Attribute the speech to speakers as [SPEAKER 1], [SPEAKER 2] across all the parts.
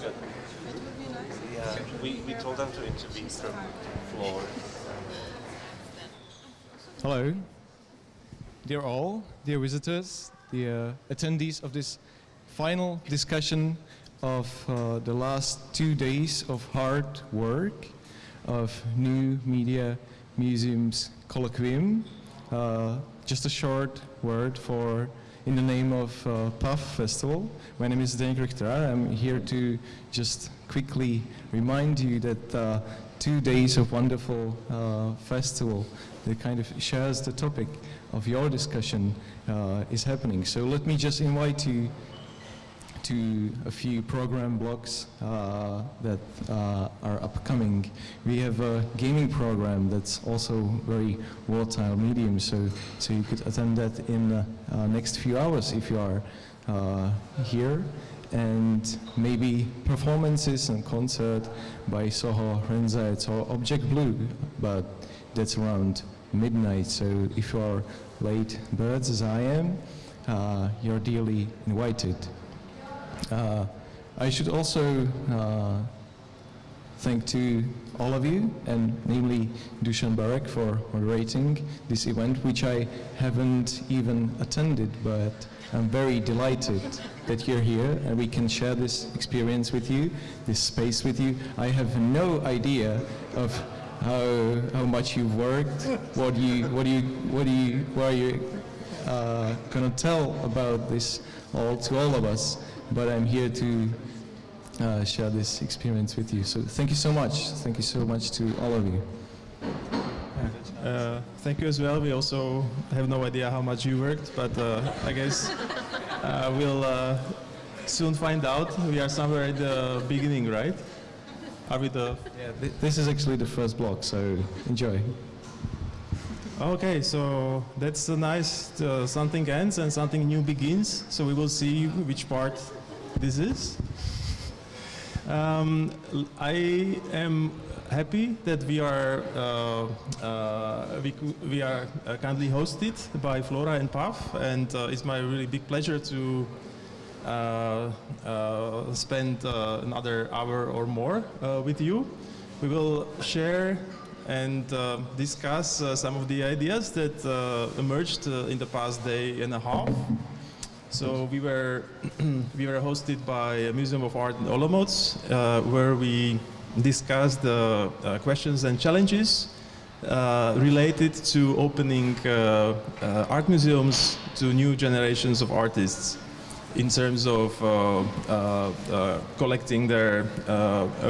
[SPEAKER 1] good. Yeah, we, we told them to intervene from floor.
[SPEAKER 2] Hello, dear all, dear visitors, dear attendees of this final discussion of uh, the last two days of hard work of New Media Museum's Colloquium. Uh, just a short word for in the name of uh, Festival. My name is Zdeněk Richter. I'm here to just quickly remind you that uh, two days of wonderful uh, festival that kind of shares the topic of your discussion uh, is happening. So let me just invite you to a few program blocks uh, that uh, are upcoming. We have a gaming program that's also very volatile medium, so, so you could attend that in the uh, next few hours if you are uh, here. And maybe performances and concert by Soho Rezanejad or Object Blue, but that's around midnight, so if you are late birds as I am, uh, you're dearly invited. Uh, I should also uh, thank to all of you, and namely Dušan Barok for moderating this event, which I haven't even attended, but I'm very delighted that you're here and we can share this experience with you, this space with you. I have no idea of how, how much you've worked, what you, what you, what do you, what are you uh, gonna tell about this all to all of us but I'm here to uh, share this experience with you. So thank you so much. Thank you so much to all of you.
[SPEAKER 3] Uh, thank you as well. We also have no idea how much you worked, but uh, I guess uh, we'll uh, soon find out. We are somewhere at the beginning, right? Are we the?
[SPEAKER 2] Yeah, th this is actually the first block, so enjoy.
[SPEAKER 3] Okay, so that's nice. Uh, something ends and something new begins. So we will see which part this is. Um, I am happy that we are uh, uh, we, we, are uh, kindly hosted by Flora and PAF, and uh, it's my really big pleasure to uh, uh, spend another hour or more with you. We will share and discuss some of the ideas that emerged in the past day and a half. So we were we were hosted by a Museum of Art in Olomouc, uh, where we discussed the uh, questions and challenges uh, related to opening uh, uh, art museums to new generations of artists in terms of uh, collecting their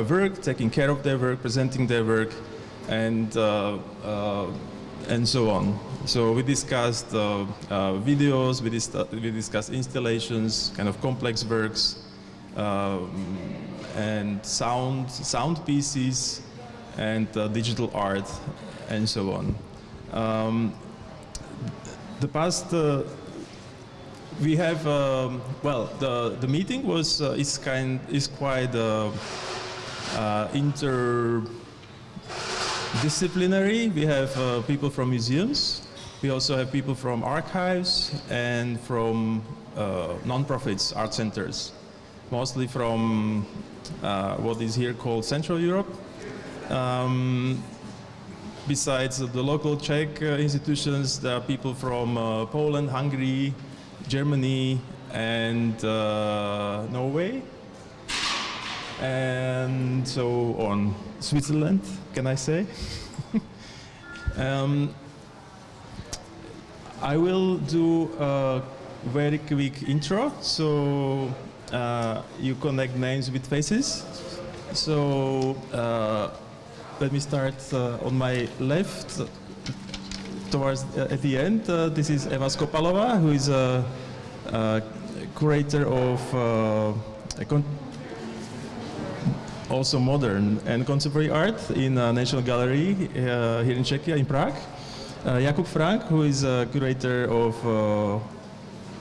[SPEAKER 3] work, taking care of their work, presenting their work, and and so on. So we discussed uh, uh, videos, we, dis we, discussed installations, kind of complex works, um, and sound, sound pieces, and uh, digital art, and so on. Um, the past, uh, we have, um, well, the, the meeting was, uh, is, kind, is quite uh, inter disciplinary. We have uh, people from museums. We also have people from archives and from uh, non-profits, art centers, mostly from uh, what is here called Central Europe. Um, besides the local Czech uh, institutions, there are people from uh, Poland, Hungary, Germany, and uh, Norway, and so on. Switzerland, can I say? um, I will do a very quick intro, so uh, you connect names with faces. So uh, let me start uh, on my left, towards uh, at the end. Uh, this is Eva Skopalova, who is a, a curator of uh, a also modern and contemporary art in uh, National Gallery uh, here in Czechia, in Prague. Uh, Jakub Frank, who is a curator of uh,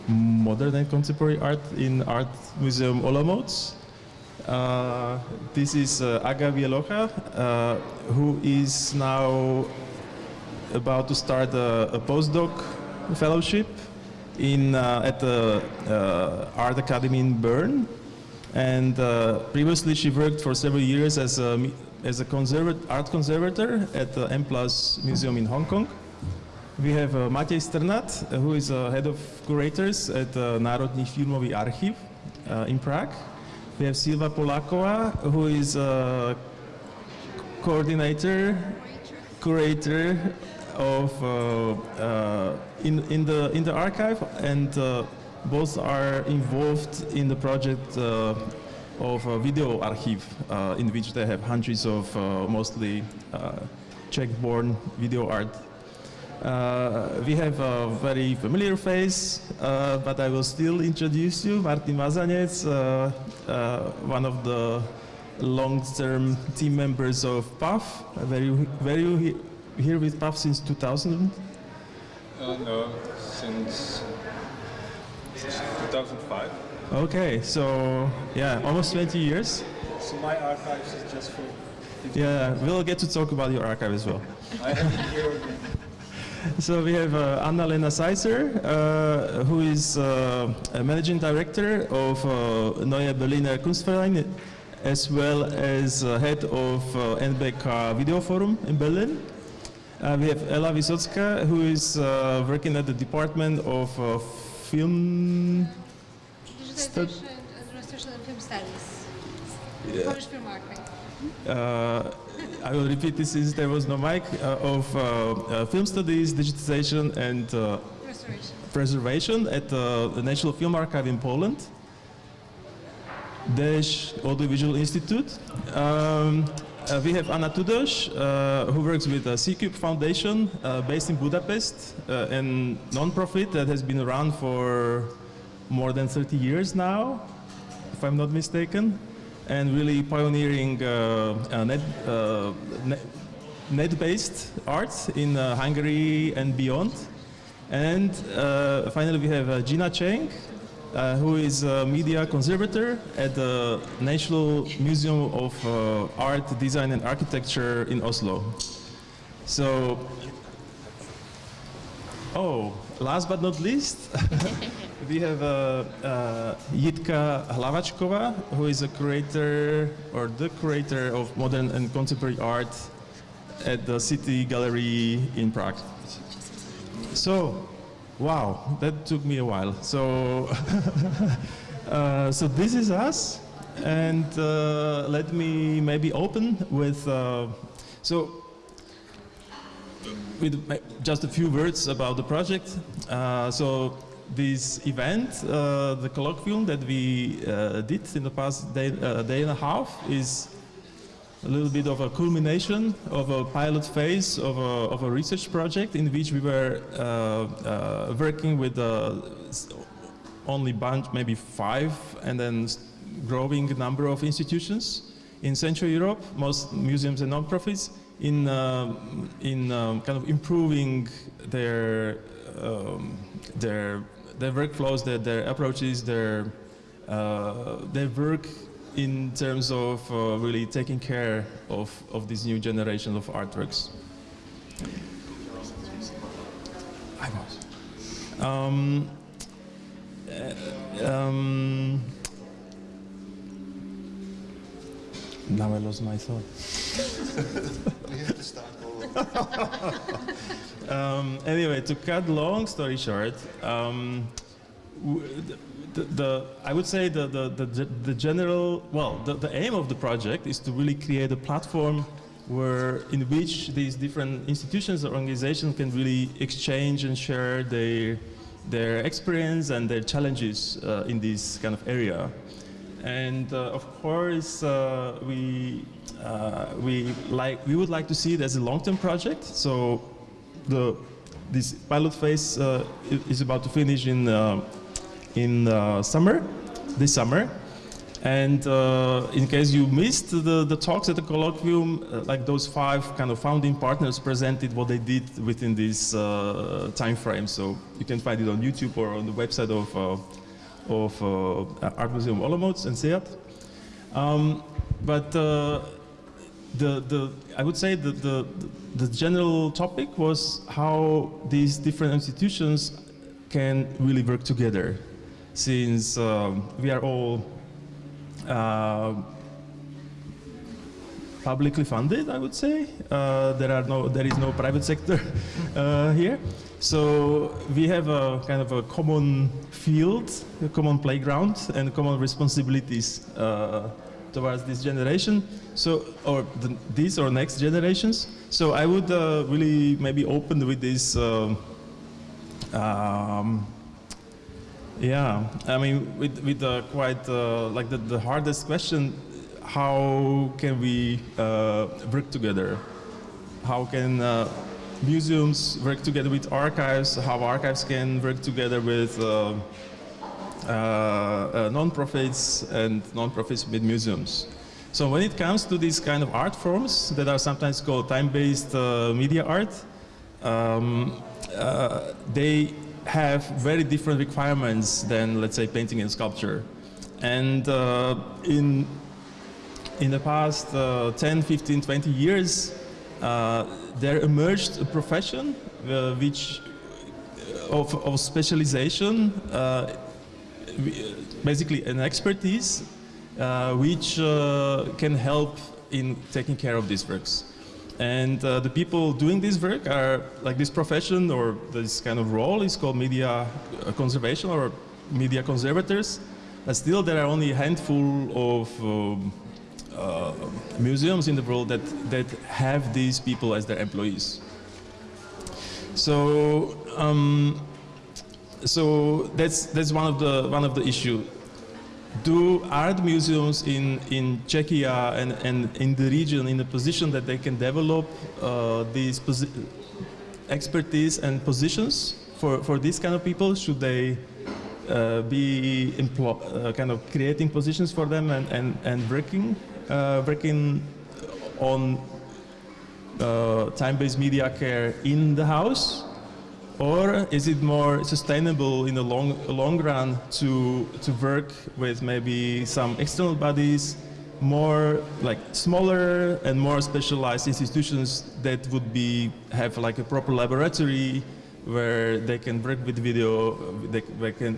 [SPEAKER 3] modern and contemporary art in Art Museum Olomouc. Uh, this is uh, Aga Wielocha, who is now about to start a, a postdoc fellowship in, at the Art Academy in Bern. And uh, previously, she worked for several years as a, as a conservat- art conservator at the M Plus Museum in Hong Kong. We have uh, Matej Strnad, uh, who is uh, head of curators at the Národní filmový archiv uh, in Prague. We have Silva Polakova, who is a coordinator, curator of uh, uh, in in the in the archive, and uh, both are involved in the project uh, of a video archive, uh, in which they have hundreds of uh, mostly uh, Czech-born video art. Uh, we have a very familiar face, uh, but I will still introduce you, Martin Mazanec, one of the long-term team members of PAF. You he- here with PAF since 2000?
[SPEAKER 4] Uh, no, since 2005.
[SPEAKER 3] Okay, so yeah, almost 20 years.
[SPEAKER 4] So my archives is just for.
[SPEAKER 3] Yeah, we'll get to talk about your archive as well.
[SPEAKER 4] I have here again.
[SPEAKER 3] So we have uh, Anna-Lena Seisser, uh, who is uh, a managing director of uh, Neue Berliner Kunstverein, as well as uh, head of uh, NBK Video Forum in Berlin. Uh, we have Ella Wysocka, who is uh, working at the Department of uh, Film... Stud-
[SPEAKER 5] Digitization and Restoration and Film Studies.
[SPEAKER 3] Yeah.
[SPEAKER 5] Polish film
[SPEAKER 3] uh, I will repeat this since there was no mic, uh, of uh, uh, film studies, digitization, and uh,
[SPEAKER 5] Restoration.
[SPEAKER 3] preservation at uh, the National Film Archive in Poland, Dash Audiovisual Institute. Um, uh, we have Anna Tudos, uh, who works with the C-Cube Foundation, uh, based in Budapest, uh, a non-profit that has been around for more than 30 years now, if I'm not mistaken, and really pioneering uh, uh, net, uh, net, net-based art in uh, Hungary and beyond. And uh, finally, we have uh, Gina Cheng, uh, who is a media conservator at the National Museum of uh, Art, Design and Architecture in Oslo. So, oh, last but not least, we have uh, uh, Jitka Hlavačkova, who is a curator or the curator of modern and contemporary art at the City Gallery in Prague. So, wow, that took me a while. So, uh, so this is us, and uh, let me maybe open with. Uh, so, with just a few words about the project. Uh, so, this event, uh, the colloquium that we uh, did in the past day, day and a half, is a little bit of a culmination of a pilot phase of a, of a research project in which we were uh, uh, working with uh, only bunch, maybe five, and then growing number of institutions in Central Europe, most museums and non-profits, in, uh, in um, kind of improving their, um, their, their workflows, their, their approaches, their, their work in terms of uh, really taking care of, of this new generation of artworks. I was. Um, uh, um, now I lost my thought.
[SPEAKER 1] We have to start all over.
[SPEAKER 3] Um, anyway, to cut long story short, um, w- the, the, I would say the, the, the, the general, well, the, the aim of the project is to really create a platform where, in which these different institutions or organizations can really exchange and share their, their experience and their challenges uh, in this kind of area. And uh, of course, uh, we, uh, we, like, we would like to see it as a long-term project. So the, this pilot phase uh, is about to finish in, uh, in uh, summer, this summer. And uh, in case you missed the, the talks at the colloquium, uh, like those five kind of founding partners presented what they did within this uh, time frame. So you can find it on YouTube or on the website of, uh, of uh, Art Museum Olomouc and SEAT. Um, but the, the, I would say the, the, the general topic was how these different institutions can really work together since um, we are all uh, publicly funded, I would say. Uh, there are no, there is no private sector uh, here. So we have a kind of a common field, a common playground, and common responsibilities uh, towards this generation. So, or the, these or next generations. So I would uh, really maybe open with this. Um, um, yeah, I mean, with with uh, quite uh, like the, the hardest question, how can we uh, work together? How can uh, museums work together with archives? How archives can work together with uh, uh, non-profits and non-profits with museums? So when it comes to these kind of art forms that are sometimes called time-based media art, um, they have very different requirements than, let's say, painting and sculpture. And uh, in, in the past uh, 10, 15, 20 years, uh, there emerged a profession uh, which of, of specialization, uh, basically an expertise, uh, which uh, can help in taking care of these works. And uh, the people doing this work are like this profession or this kind of role is called media uh, conservation or media conservators. But still, there are only a handful of um, uh, museums in the world that, that have these people as their employees. So, um, so that's that's one of the one of the issue. Do art museums in in Czechia and, and in the region in a position that they can develop uh, these expertise and positions for for these kind of people? Should they uh, be uh, kind of creating positions for them and and and working uh, working on uh, time-based media care in the house, or is it more sustainable in the long long run to to work with maybe some external bodies, more like smaller and more specialized institutions that would be have like a proper laboratory where they can work with video, they, they can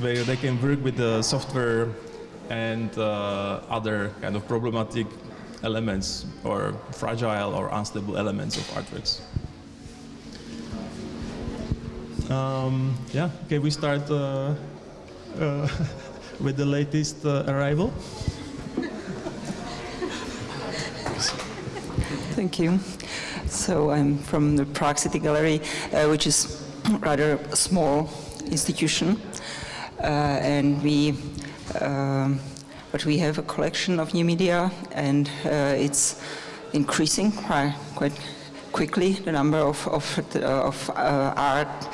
[SPEAKER 3] where they can work with the software and uh, other kind of problematic elements or fragile or unstable elements of artworks. Um, yeah, okay, we start uh, uh, with the latest uh, arrival.
[SPEAKER 6] Thank you. So I'm from the Prague Gallery, uh, which is rather a small institution, uh, and we, um, but we have a collection of new media, and uh, it's increasing quite, quite quickly. The number of of, of art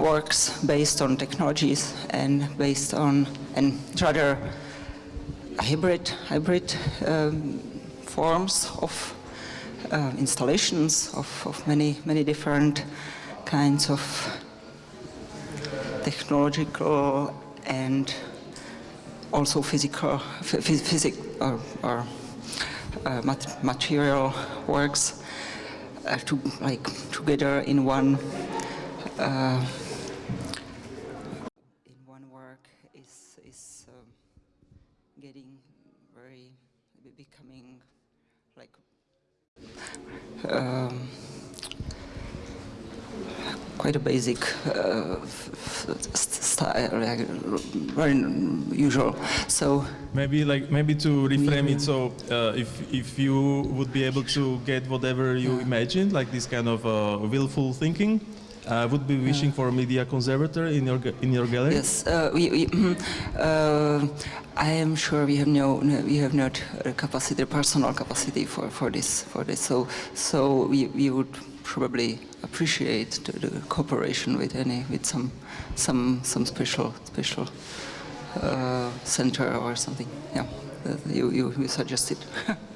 [SPEAKER 6] works based on technologies and based on and rather hybrid hybrid um, forms of uh, installations of, of many many different kinds of technological and also physical phy- phys- physic or, or uh, mat- material works uh, to like together in one uh, in one work is is um, getting very becoming like um, quite a basic uh, style, like, very usual. So
[SPEAKER 3] Maybe like maybe to reframe it so uh, if if you would be able to get whatever you imagined, like this kind of uh, willful thinking, uh, would be wishing for a media conservator in your in your gallery.
[SPEAKER 6] yes, uh, we, we, uh, I am sure we have no, no we have not capacity, personal capacity for, for this for this. So so we, we would probably appreciate the, the cooperation with any with some some some special special uh, center or something. Yeah, you you, you suggested.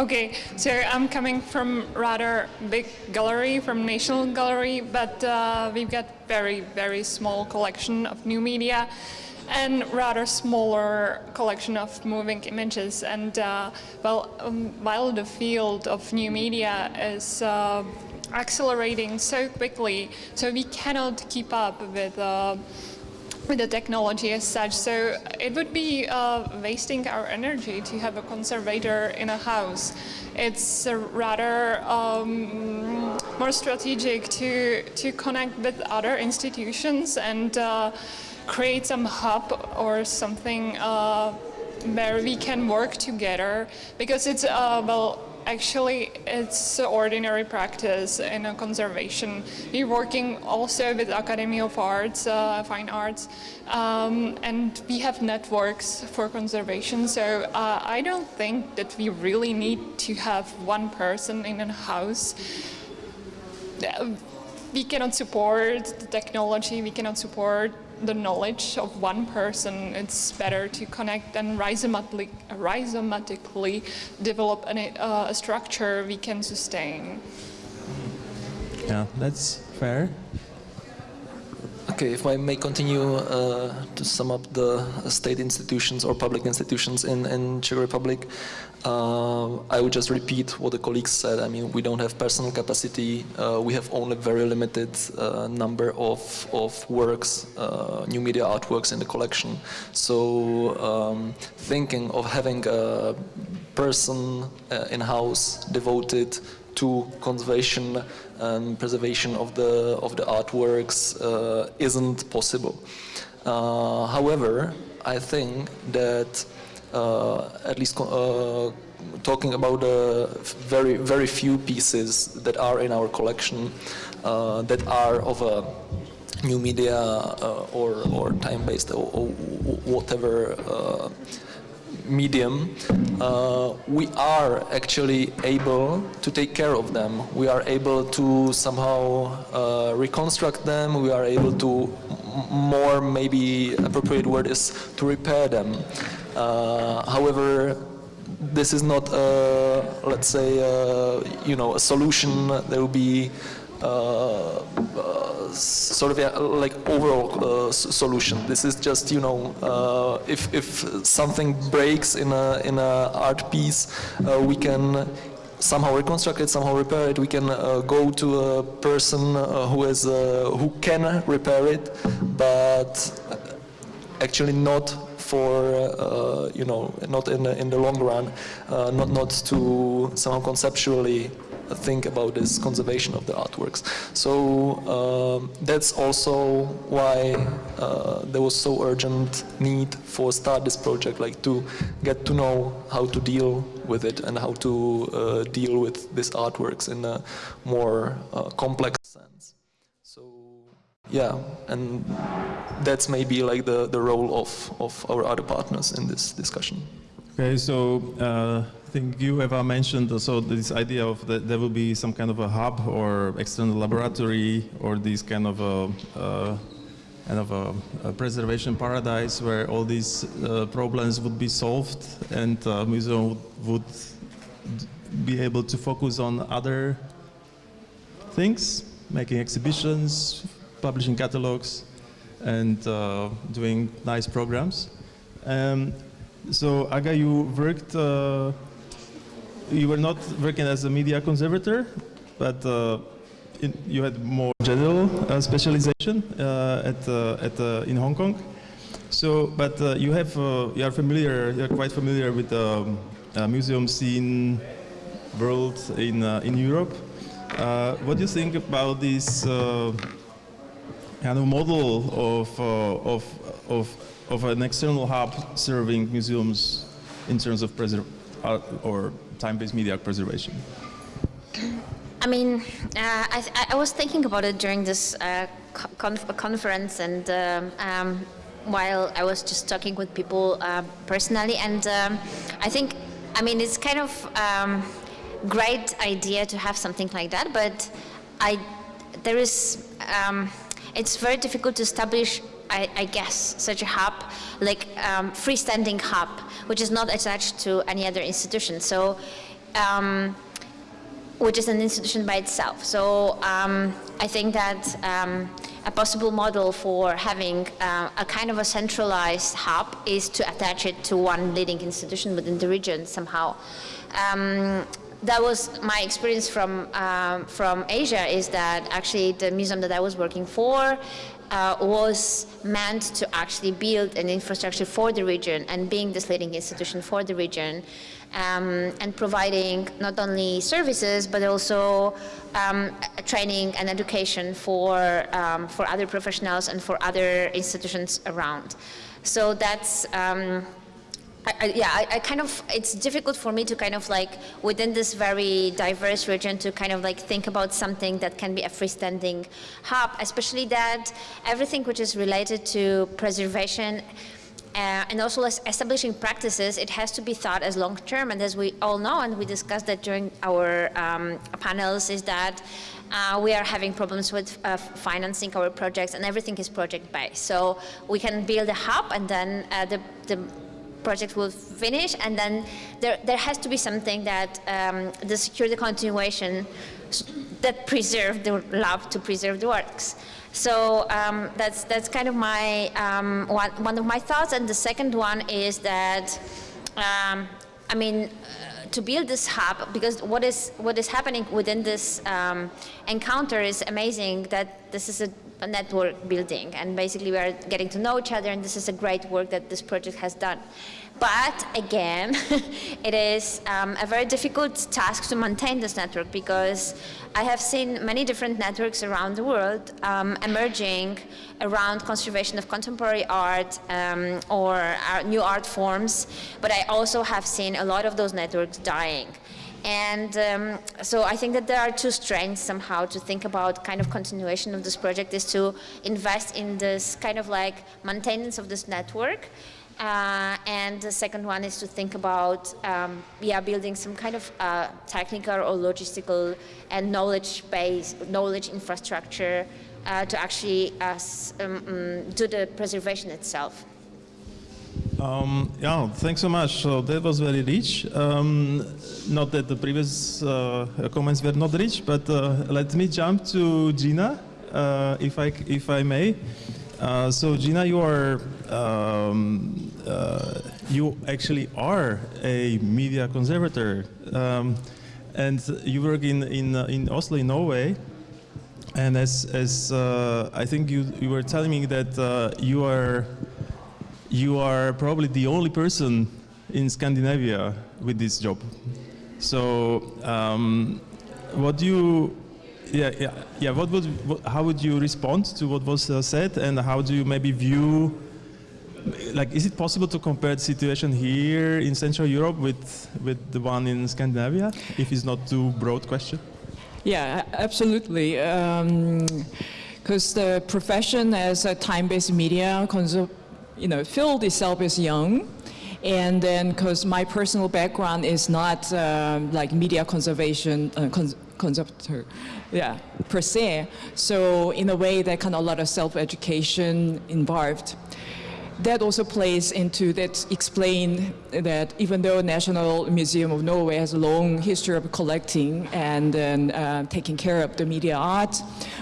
[SPEAKER 7] Okay, so I'm coming from rather big gallery, from National Gallery, but uh, we've got very, very small collection of new media and rather smaller collection of moving images. And uh, well, um, while the field of new media is uh, accelerating so quickly, so we cannot keep up with uh, with the technology as such. So it would be uh, wasting our energy to have a conservator in a house. It's rather um, more strategic to, to connect with other institutions and uh, create some hub or something uh, where we can work together because it's, uh, well, Actually, it's ordinary practice in a conservation. We're working also with Academy of Arts, uh, Fine Arts, um, and we have networks for conservation. So uh, I don't think that we really need to have one person in a house. Uh, we cannot support the technology, we cannot support the knowledge of one person, it's better to connect and rhizomatically, rhizomatically develop an, uh, a structure we can sustain.
[SPEAKER 3] Yeah, that's fair.
[SPEAKER 8] Okay, if I may continue uh, to sum up the state institutions or public institutions in, in Czech Republic, uh, I would just repeat what the colleagues said. I mean, we don't have personal capacity. Uh, we have only very limited uh, number of, of works, uh, new media artworks in the collection. So um, thinking of having a person uh, in-house devoted to conservation and preservation of the of the artworks uh, isn't possible. Uh, however, I think that at least uh, talking about very very few pieces that are in our collection uh, that are of a new media uh, or or time-based or, or whatever medium, uh, we are actually able to take care of them. We are able to somehow uh, reconstruct them. We are able to more maybe appropriate word is to repair them. Uh, however, this is not, a, let's say, a, you know, a solution. There will be uh, uh, sort of yeah, like overall uh, solution. This is just you know if if something breaks in a in a art piece, we can somehow reconstruct it, somehow repair it. We can uh, go to a person uh, who is uh, who can repair it, but actually not for you know not in the, in the long run, not not to somehow conceptually think about this conservation of the artworks. So um, that's also why uh, there was so urgent need for start this project, like to get to know how to deal with it and how to uh, deal with these artworks in a more uh, complex sense. Yeah, and that's maybe like the, the role of, of our other partners in this discussion.
[SPEAKER 3] Okay, so uh, I think you, Eva, mentioned also this idea of that there will be some kind of a hub or external laboratory or this kind of a, uh, kind of a, a, preservation paradise where all these uh, problems would be solved and uh, museum would be able to focus on other things, making exhibitions, publishing catalogs, and uh, doing nice programs. Um, so Aga, you worked uh, you were not working as a media conservator, but uh, you had more general uh, specialization uh, at, at in Hong Kong. So, but you have you are familiar, you are quite familiar with the um, museum scene world in in Europe. what do you think about this kind of model of of of of an external hub serving museums in terms of preserve or time-based media preservation?
[SPEAKER 9] I mean, uh, I, I, was thinking about it during this uh, conf conference and um, um, while I was just talking with people uh, personally and um, I think, I mean, it's kind of um, great idea to have something like that, but I, there is, um, it's very difficult to establish I, I, guess, such a hub, like um, freestanding hub, which is not attached to any other institution. So, um, which is an institution by itself. So um, I think that um, a possible model for having uh, a kind of a centralized hub is to attach it to one leading institution within the region somehow um, that was my experience from um, from Asia is that actually the museum that I was working for uh, was meant to actually build an infrastructure for the region and being this leading institution for the region um, and providing not only services but also um, training and education for, um, for other professionals and for other institutions around. So that's, um, I, I, yeah, I, I, kind of, it's difficult for me to kind of like, within this very diverse region, to kind of like think about something that can be a freestanding hub, especially that everything which is related to preservation uh, and also establishing practices, it has to be thought as long term. And as we all know, and we discussed that during our um, panels, is that uh, we are having problems with uh, financing our projects, and everything is project based. So we can build a hub, and then uh, the, the project will finish, and then there, there has to be something that um, the secure the continuation that preserve the love to preserve the works. So um, that's that's kind of my um, one one of my thoughts, and the second one is that um, I mean. Uh, to build this hub, because what is what is happening within this um, encounter is amazing. That this is a, a network building, and basically we are getting to know each other, and this is a great work that this project has done. But again, it is um, a very difficult task to maintain this network because I have seen many different networks around the world um, emerging around conservation of contemporary art um, or uh, new art forms, but I also have seen a lot of those networks dying. And um, so I think that there are two strengths somehow to think about kind of continuation of this project is to invest in this kind of like maintenance of this network uh, and the second one is to think about, um, yeah, building some kind of uh, technical or logistical and knowledge base, knowledge infrastructure uh, to actually uh, um, um, do the preservation itself.
[SPEAKER 3] Um, yeah, thanks so much. So that was very rich. Um, not that the previous uh, comments were not rich, but uh, let me jump to Gina, if I if I may. Uh, so Gina, you are um, uh, you actually are a media conservator, um, and you work in in uh, in Oslo, in Norway. And as as uh, I think you you were telling me that uh, you are you are probably the only person in Scandinavia with this job. So um, what do you yeah, yeah, yeah. What would, what, how would you respond to what was uh, said, and how do you maybe view, like, is it possible to compare the situation here in Central Europe with with the one in Scandinavia? If it's not too broad question.
[SPEAKER 10] Yeah, absolutely. Because um, the profession as a time-based media, you know, field itself is young. And then, because my personal background is not uh, like media conservation, uh, cons conservator, yeah, per se. So in a way, that kind of a lot of self-education involved. That also plays into that explain that even though National Museum of Norway has a long history of collecting and uh, taking care of the media art,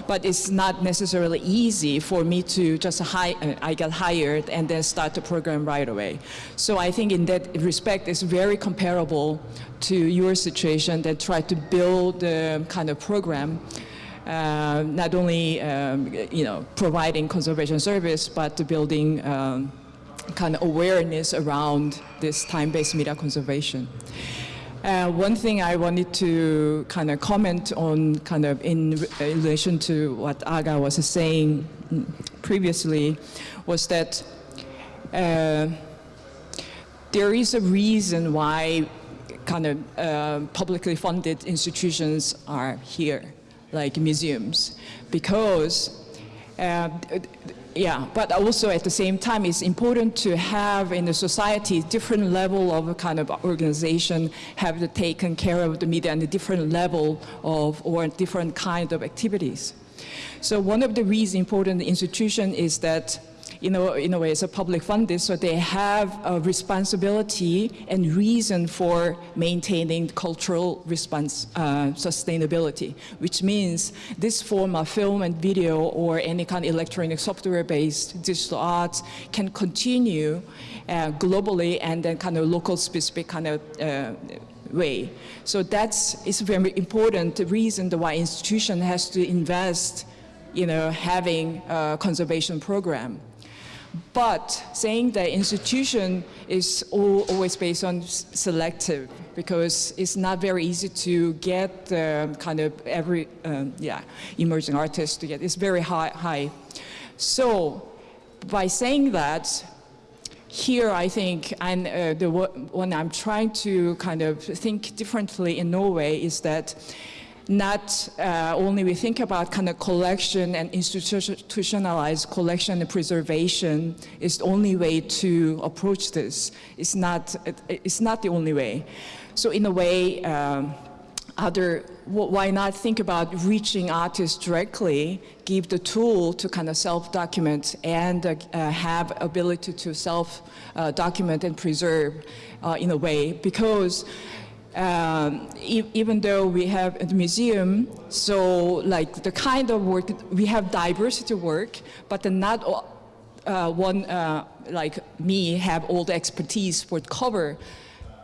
[SPEAKER 10] but it's not necessarily easy for me to just hire, uh, I got hired and then start the program right away. So I think in that respect, it's very comparable to your situation that try to build the kind of program uh, not only um, you know providing conservation service, but building um, kind of awareness around this time-based media conservation. Uh, one thing I wanted to kind of comment on kind of in relation to what Aga was saying previously was that uh, there is a reason why kind of uh, publicly funded institutions are here like museums, because uh, yeah, but also at the same time, it's important to have in the society different level of kind of organization have taken care of the media and a different level of or different kind of activities. So one of the reasons important institution is that you know, in a way, it's a public funded, so they have a responsibility and reason for maintaining cultural response uh, sustainability, which means this form of film and video or any kind of electronic software-based digital arts can continue uh, globally and then kind of local specific kind of uh, way. So that's is very important reason why institution has to invest you know, having a conservation program. But saying that institution is all, always based on selective because it's not very easy to get um, kind of every um, yeah emerging artist to get. It's very high. high. So by saying that, here I think, and uh, the one I'm trying to kind of think differently in Norway is that not uh, only we think about kind of collection and institutionalized collection and preservation is the only way to approach this. It's not, it's not the only way. So in a way, um, other, why not think about reaching artists directly, give the tool to kind of self-document and uh, have ability to self-document uh, and preserve uh, in a way because um, e even though we have a museum, so like the kind of work, we have diversity work, but not uh, one uh, like me have all the expertise for cover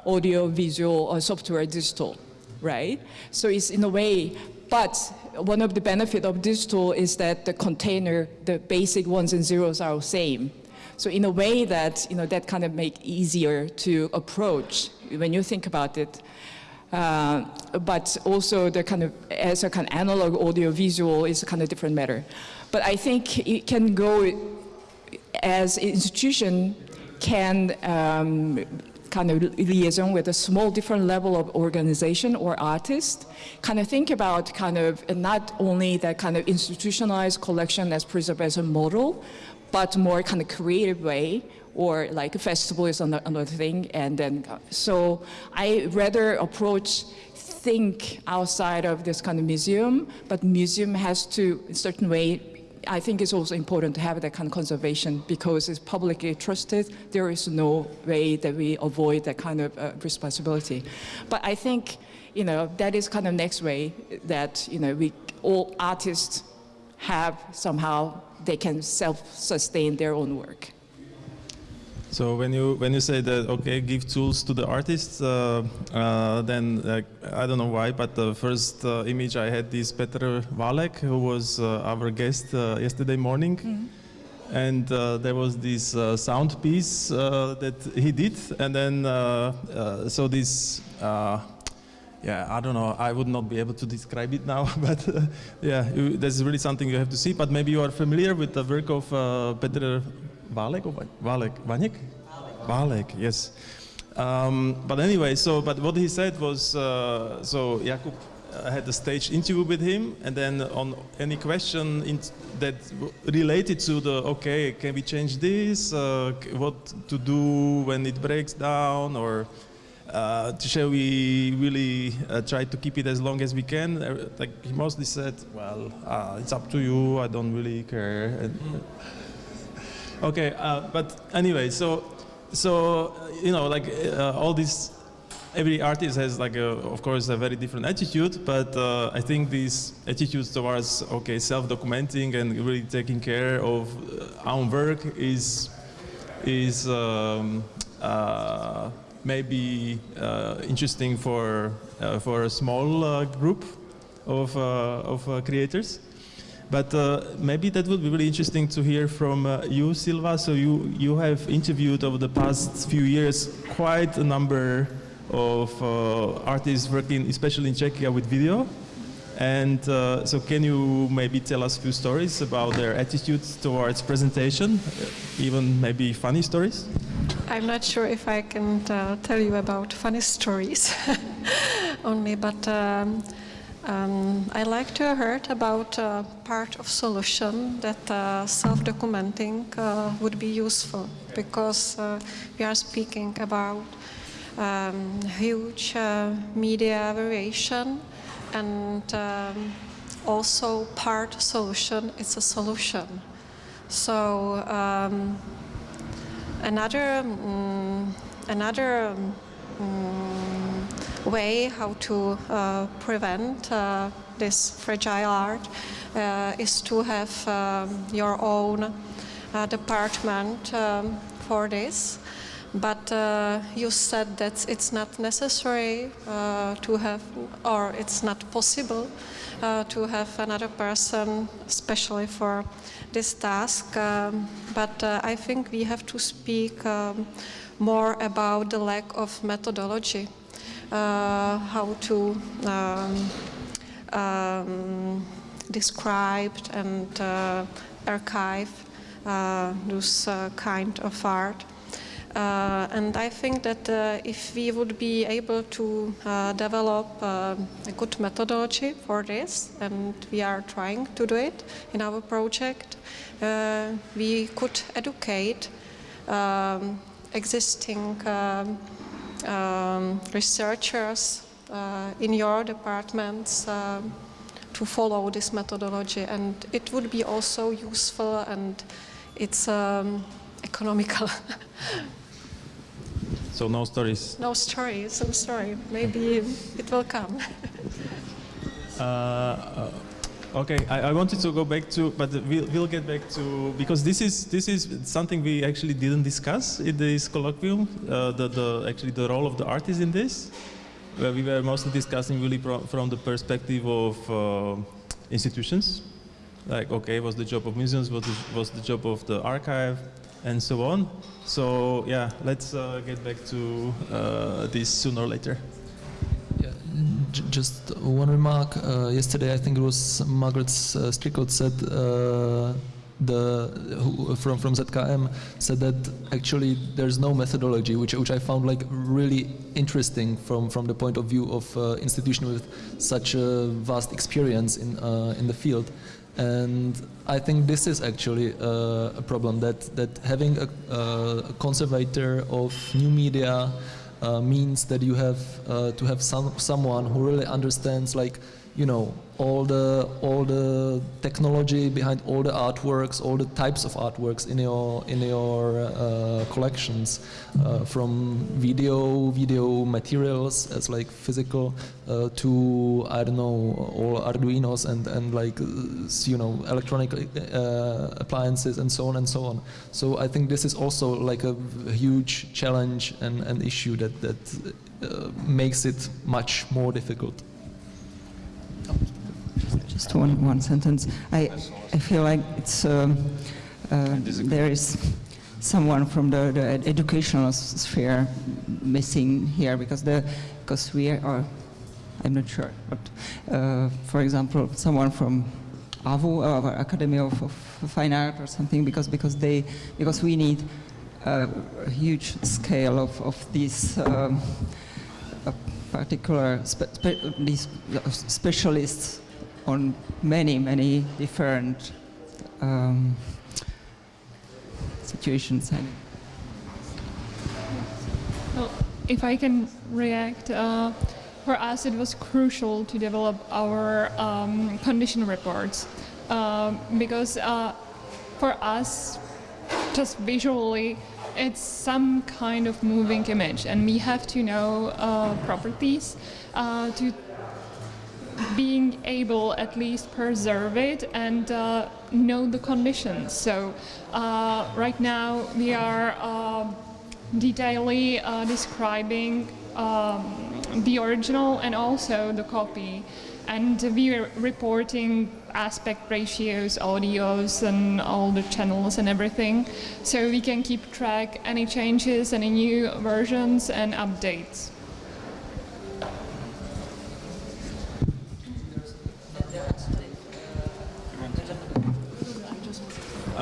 [SPEAKER 10] audio, visual, or software, digital, right? So it's in a way, but one of the benefit of digital is that the container, the basic ones and zeros are the same. So in a way that, you know, that kind of make easier to approach when you think about it. Uh, but also the kind of, as a kind of analog audio visual is a kind of different matter. But I think it can go as institution can um, kind of liaison with a small different level of organization or artist, kind of think about kind of not only that kind of institutionalized collection as preservation model, but more kind of creative way or like a festival is another thing. And then, so I rather approach think outside of this kind of museum, but museum has to, in a certain way, I think it's also important to have that kind of conservation because it's publicly trusted. There is no way that we avoid that kind of uh, responsibility. But I think, you know, that is kind of next way that, you know, we all artists have somehow, they can self-sustain their own work.
[SPEAKER 3] So when you when you say that okay, give tools to the artists, uh, uh, then uh, I don't know why, but the first uh, image I had is Petr Válek, who was uh, our guest uh, yesterday morning, mm -hmm. and there was this sound piece that he did, and then so this. yeah, I don't know. I would not be able to describe it now, but yeah, you, that's really something you have to see. But maybe you are familiar with the work of Petr Válek or Válek? Vanek? Válek, yes. Um, but anyway, so but what he said was uh, so Jakub uh, had a stage interview with him, and then on any question that related to the okay, can we change this? Uh, what to do when it breaks down, or uh, shall we really uh, try to keep it as long as we can? Uh, like he mostly said, well, it's up to you. I don't really care. And, Okay, uh, but anyway, so so you know, like uh, all these, every artist has like, a, of course, a very different attitude. But uh, I think these attitudes towards okay, self-documenting and really taking care of our work is is um, uh, maybe uh, interesting for uh, for a small group of of creators. But uh, maybe that would be really interesting to hear from uh, you, Silva. So you, you have interviewed over the past few years quite a number of uh, artists working, especially in Czechia, with video. And uh, so can you maybe tell us a few stories about their attitudes towards presentation, even maybe funny stories?
[SPEAKER 11] I'm not sure if I can uh, tell you about funny stories only, but um, um, I like to heard about uh, part of solution that uh, self-documenting uh, would be useful because uh, we are speaking about um, huge uh, media variation and um, also part solution is a solution. So um, another um, another um, way how to uh, prevent uh, this fragile art uh, is to have um, your own department um, for this. but uh, you said that it's not necessary uh, to have, or it's not possible uh, to have another person, especially for this task. Um, but I think we have to speak um, more about the lack of methodology, how to um, um, describe and uh, archive uh, this uh, kind of art. Uh, and I think that uh, if we would be able to uh, develop uh, a good methodology for this, and we are trying to do it in our project, uh, we could educate um, existing um, um, researchers uh, in your departments um, to follow this methodology, and it would be also useful and it's um, economical.
[SPEAKER 3] So no stories.
[SPEAKER 11] no stories, I'm sorry. Maybe it will come.
[SPEAKER 3] Uh, uh, okay, I, I wanted to go back to, but we'll, we'll get back to because this is this is something we actually didn't discuss in this colloquium. Uh, the, the actually the role of the artist in this, where we were mostly discussing really from the perspective of uh, institutions, like okay, what's the job of museums, what what's the job of the archive, and so on. So yeah, let's uh, get back to uh, this sooner or later.
[SPEAKER 8] Just one remark. Uh, yesterday, I think it was Margaret uh, Strickland said uh, the who, from from ZKM said that actually there's no methodology, which which I found like really interesting from from the point of view of uh, institution with such a vast experience in uh, in the field. And I think this is actually uh, a problem that that having a, a conservator of new media uh, means that you have uh, to have some someone who really understands like you know all the all the technology behind all the artworks all the types of artworks in your in your uh, collections uh, from video video materials as like physical uh, to I don't know all Arduinos and and like uh, you know electronic uh, appliances and so on and so on so I think this is also like a huge challenge and an issue that that uh, makes it much more difficult.
[SPEAKER 6] Just one, one sentence. I, I feel like it's, um, uh, there is someone from the, the ed- educational sphere missing here because the, because we are, I'm not sure, but uh, for example, someone from AVU, uh, Academy of, of Fine Art or something, because, because they, because we need uh, a huge scale of, of these um, uh, particular spe- spe- these uh, specialists on many, many different um, situations.
[SPEAKER 7] Well, if I can react, uh, for us it was crucial to develop our um, condition reports um, because uh, for us, just visually, it's some kind of moving image, and we have to know uh, properties uh, to being able at least preserve it and uh, know the conditions. So uh, right now we are detailing uh, describing um, the original and also the copy. And we are reporting aspect ratios, audios, and all the channels and everything, so we can keep track any changes, any new versions and updates.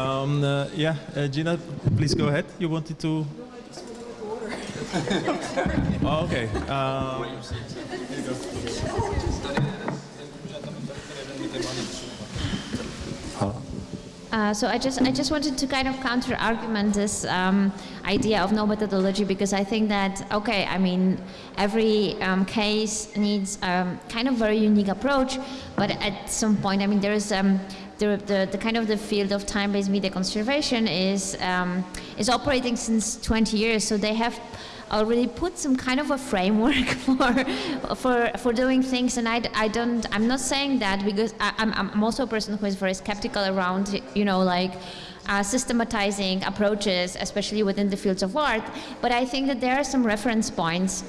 [SPEAKER 3] Um, uh, yeah, uh, Gina, please go ahead. You wanted to. oh, okay. Um,
[SPEAKER 9] Uh, so I just I just wanted to kind of counter argument this um, idea of no methodology because I think that okay I mean every um, case needs um, kind of very unique approach but at some point I mean there is um, the, the, the kind of the field of time-based media conservation is um, is operating since 20 years so they have already put some kind of a framework for for for doing things and I, I don't I'm not saying that because I, I'm, I'm also a person who is very skeptical around you know like uh, systematizing approaches, especially within the fields of art. But I think that there are some reference points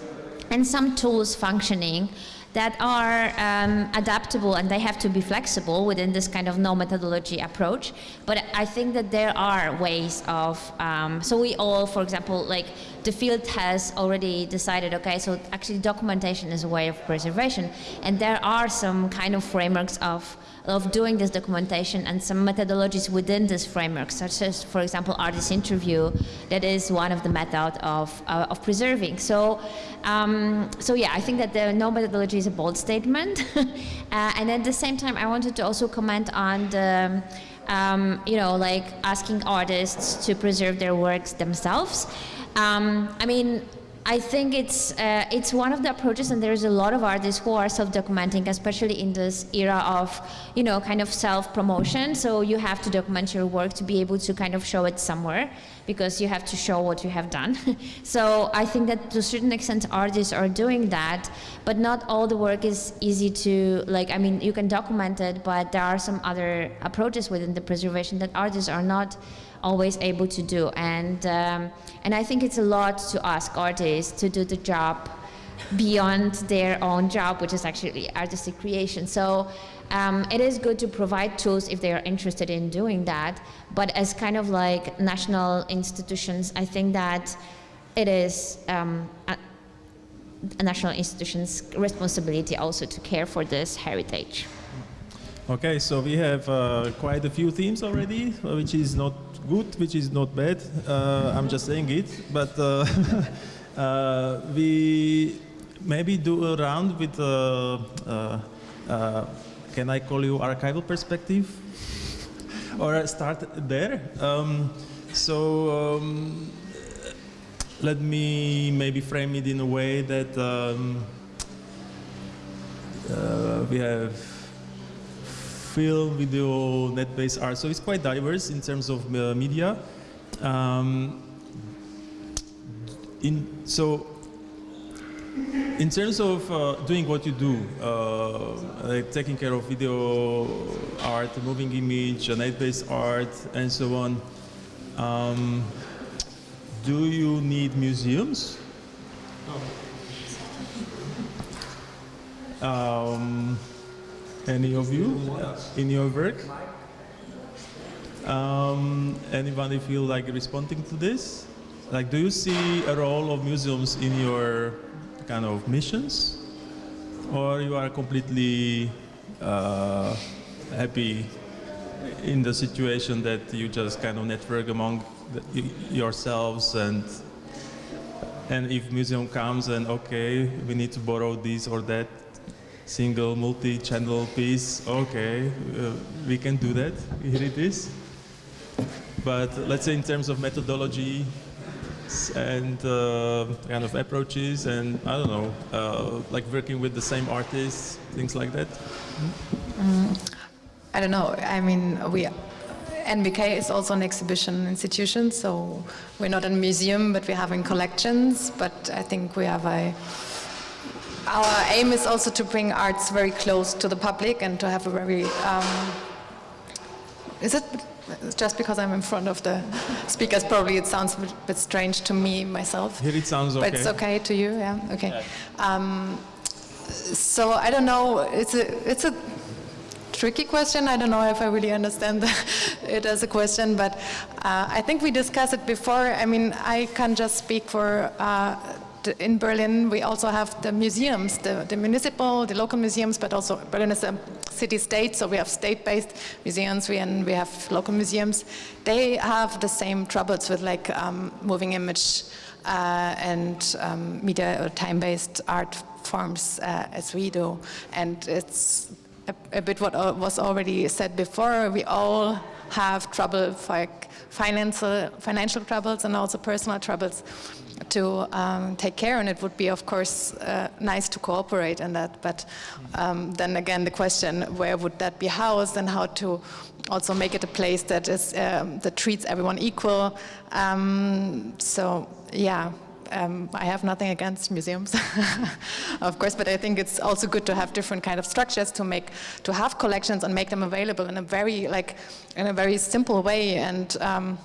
[SPEAKER 9] and some tools functioning that are um, adaptable and they have to be flexible within this kind of no methodology approach. But I think that there are ways of, um, so we all, for example, like the field has already decided, okay, so actually documentation is a way of preservation. And there are some kind of frameworks of of doing this documentation and some methodologies within this framework, such as, for example, artist interview, that is one of the methods of, uh, of preserving. So, um, so yeah, I think that the no methodology is a bold statement. uh, and at the same time, I wanted to also comment on the, um, you know, like asking artists to preserve their works themselves. Um, I mean, I think it's uh, it's one of the approaches, and there's a lot of artists who are self-documenting, especially in this era of, you know, kind of self-promotion. So you have to document your work to be able to kind of show it somewhere, because you have to show what you have done. so I think that to a certain extent, artists are doing that, but not all the work is easy to like. I mean, you can document it, but there are some other approaches within the preservation that artists are not always able to do. And, um, and I think it's a lot to ask artists to do the job beyond their own job, which is actually artistic creation. So um, it is good to provide tools if they are interested in doing that. But as kind of like national institutions, I think that it is um, a, national institution's responsibility also to care for this heritage.
[SPEAKER 3] Okay, so we have uh, quite a few themes already, which is not good, which is not bad. Uh, I'm just saying it. But uh, uh, we maybe do a round with, uh, uh, uh, can I call you archival perspective? or start there. Um, so um, let me maybe frame it in a way that um, we have film, video, net-based art. So it's quite diverse in terms of uh, media. Um, in, so in terms of uh, doing what you do, uh, like taking care of video art, moving image, net-based art, and so on, um, do you need museums? Um, any of you in your work? Um, anybody feel like responding to this? Like, do you see a role of museums in your kind of missions? Or you are completely uh, happy in the situation that you just kind of network among the, yourselves and and if museum comes and okay, we need to borrow this or that, single multi-channel piece, okay, uh, we can do that, here it is. But let's say in terms of methodology and uh, kind of approaches and I don't know, uh, like working with the same artists, things like that?
[SPEAKER 12] Mm, I don't know, I mean, we NBK is also an exhibition institution, so we're not a museum, but we're having collections, but I think we have a our aim is also to bring arts very close to the public and to have a very, um, is it just because I'm in front of the speakers, probably it sounds a bit, strange to me myself.
[SPEAKER 3] Here it sounds okay.
[SPEAKER 12] But it's okay to you, yeah, okay. Yeah. Um, so I don't know, it's a, it's a tricky question. I don't know if I really understand it as a question, but uh, I think we discussed it before. I mean, I can just speak for uh, in Berlin, we also have the museums, the, the, municipal, the local museums, but also Berlin is a city-state, so we have state-based museums we, and we have local museums. They have the same troubles with like um, moving image uh, and um, media or time-based art forms uh, as we do. And it's a, a, bit what was already said before. We all have trouble, like financial, financial troubles and also personal troubles to um, take care and it would be of course uh, nice to cooperate in that but um, then again the question where would that be housed and how to also make it a place that is um, that treats everyone equal? Um, so yeah um, I have nothing against museums, of course, but I think it's also good to have different kind of structures to make, to have collections and make them available in a very, like, in a very simple way and um,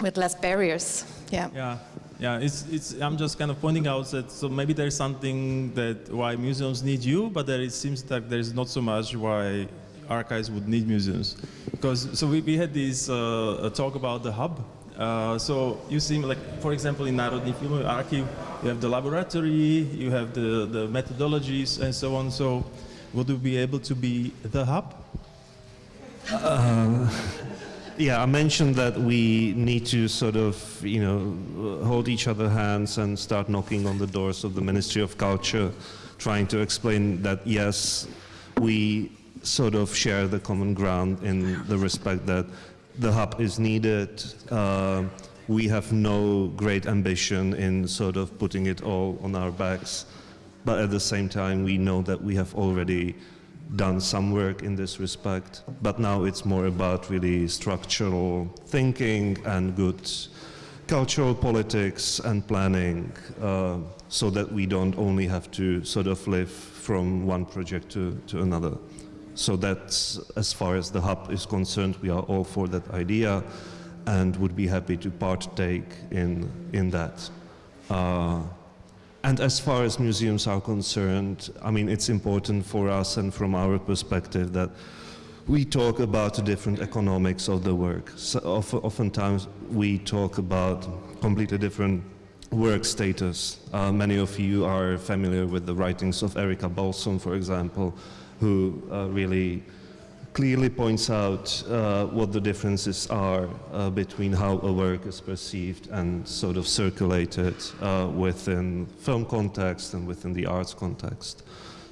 [SPEAKER 12] with less barriers. Yeah.
[SPEAKER 3] Yeah. Yeah, it's, it's, I'm just kind of pointing out that so maybe there's something that why museums need you, but there it seems that there's not so much why archives would need museums. Because, so we, we had this uh, talk about the hub. Uh, so you see, like, for example, in Národní Filmový Archive, you have the laboratory, you have the, the methodologies and so on. So would you be able to be the hub?
[SPEAKER 1] Uh, yeah, I mentioned that we need to sort of, you know, hold each other hands and start knocking on the doors of the Ministry of Culture, trying to explain that yes, we sort of share the common ground in the respect that the hub is needed. Uh, we have no great ambition in sort of putting it all on our backs, but at the same time, we know that we have already done some work in this respect, but now it's more about really structural thinking and good cultural politics and planning uh, so that we don't only have to sort of live from one project to, to another. So that's as far as the hub is concerned, we are all for that idea and would be happy to partake in, in that. Uh, and as far as museums are concerned, I mean, it's important for us and from our perspective that we talk about the different economics of the work. So oftentimes we talk about completely different work status. Uh, many of you are familiar with the writings of Erika Balsom, for example, who uh, really clearly points out uh, what the differences are uh, between how a work is perceived and sort of circulated uh, within film context and within the arts context.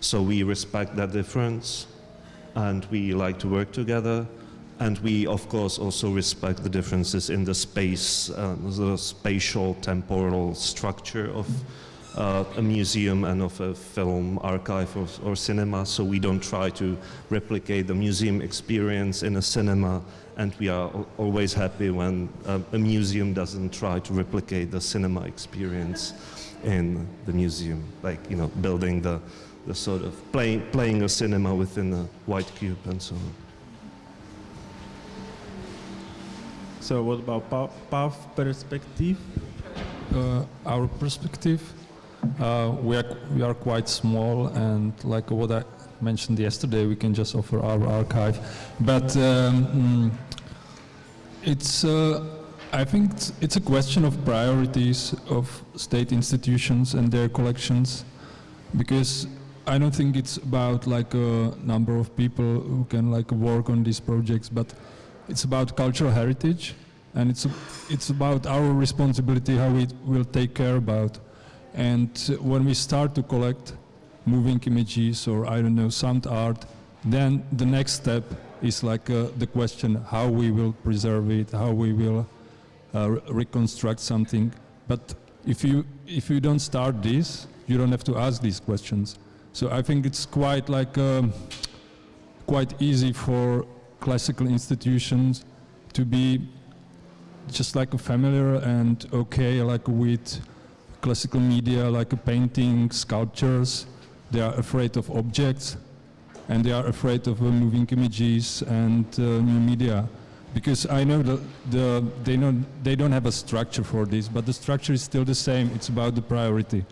[SPEAKER 1] So we respect that difference and we like to work together and we of course also respect the differences in the space, uh, the spatial temporal structure of uh, a museum and of a film archive or, or, cinema, so we don't try to replicate the museum experience in a cinema, and we are always happy when uh, a museum doesn't try to replicate the cinema experience in the museum, like, you know, building the, the sort of play, playing a cinema within a white cube and so on.
[SPEAKER 3] So what about PAF perspective?
[SPEAKER 13] Uh, our perspective uh, we are we are quite small, and like what I mentioned yesterday, we can just offer our archive. But um, mm, it's uh, I think it's, it's, a question of priorities of state institutions and their collections, because I don't think it's about like a number of people who can like work on these projects, but it's about cultural heritage, and it's it's about our responsibility how we will take care about. And when we start to collect moving images or, I don't know, sound art, then the next step is like uh, the question how we will preserve it, how we will uh, reconstruct something. But if you, if you don't start this, you don't have to ask these questions. So I think it's quite like um, quite easy for classical institutions to be just like familiar and okay like with classical media like painting, sculptures. They are afraid of objects and they are afraid of uh, moving images and uh, new media. Because I know that the, they, know, they don't have a structure for this, but the structure is still the same. It's about the priority.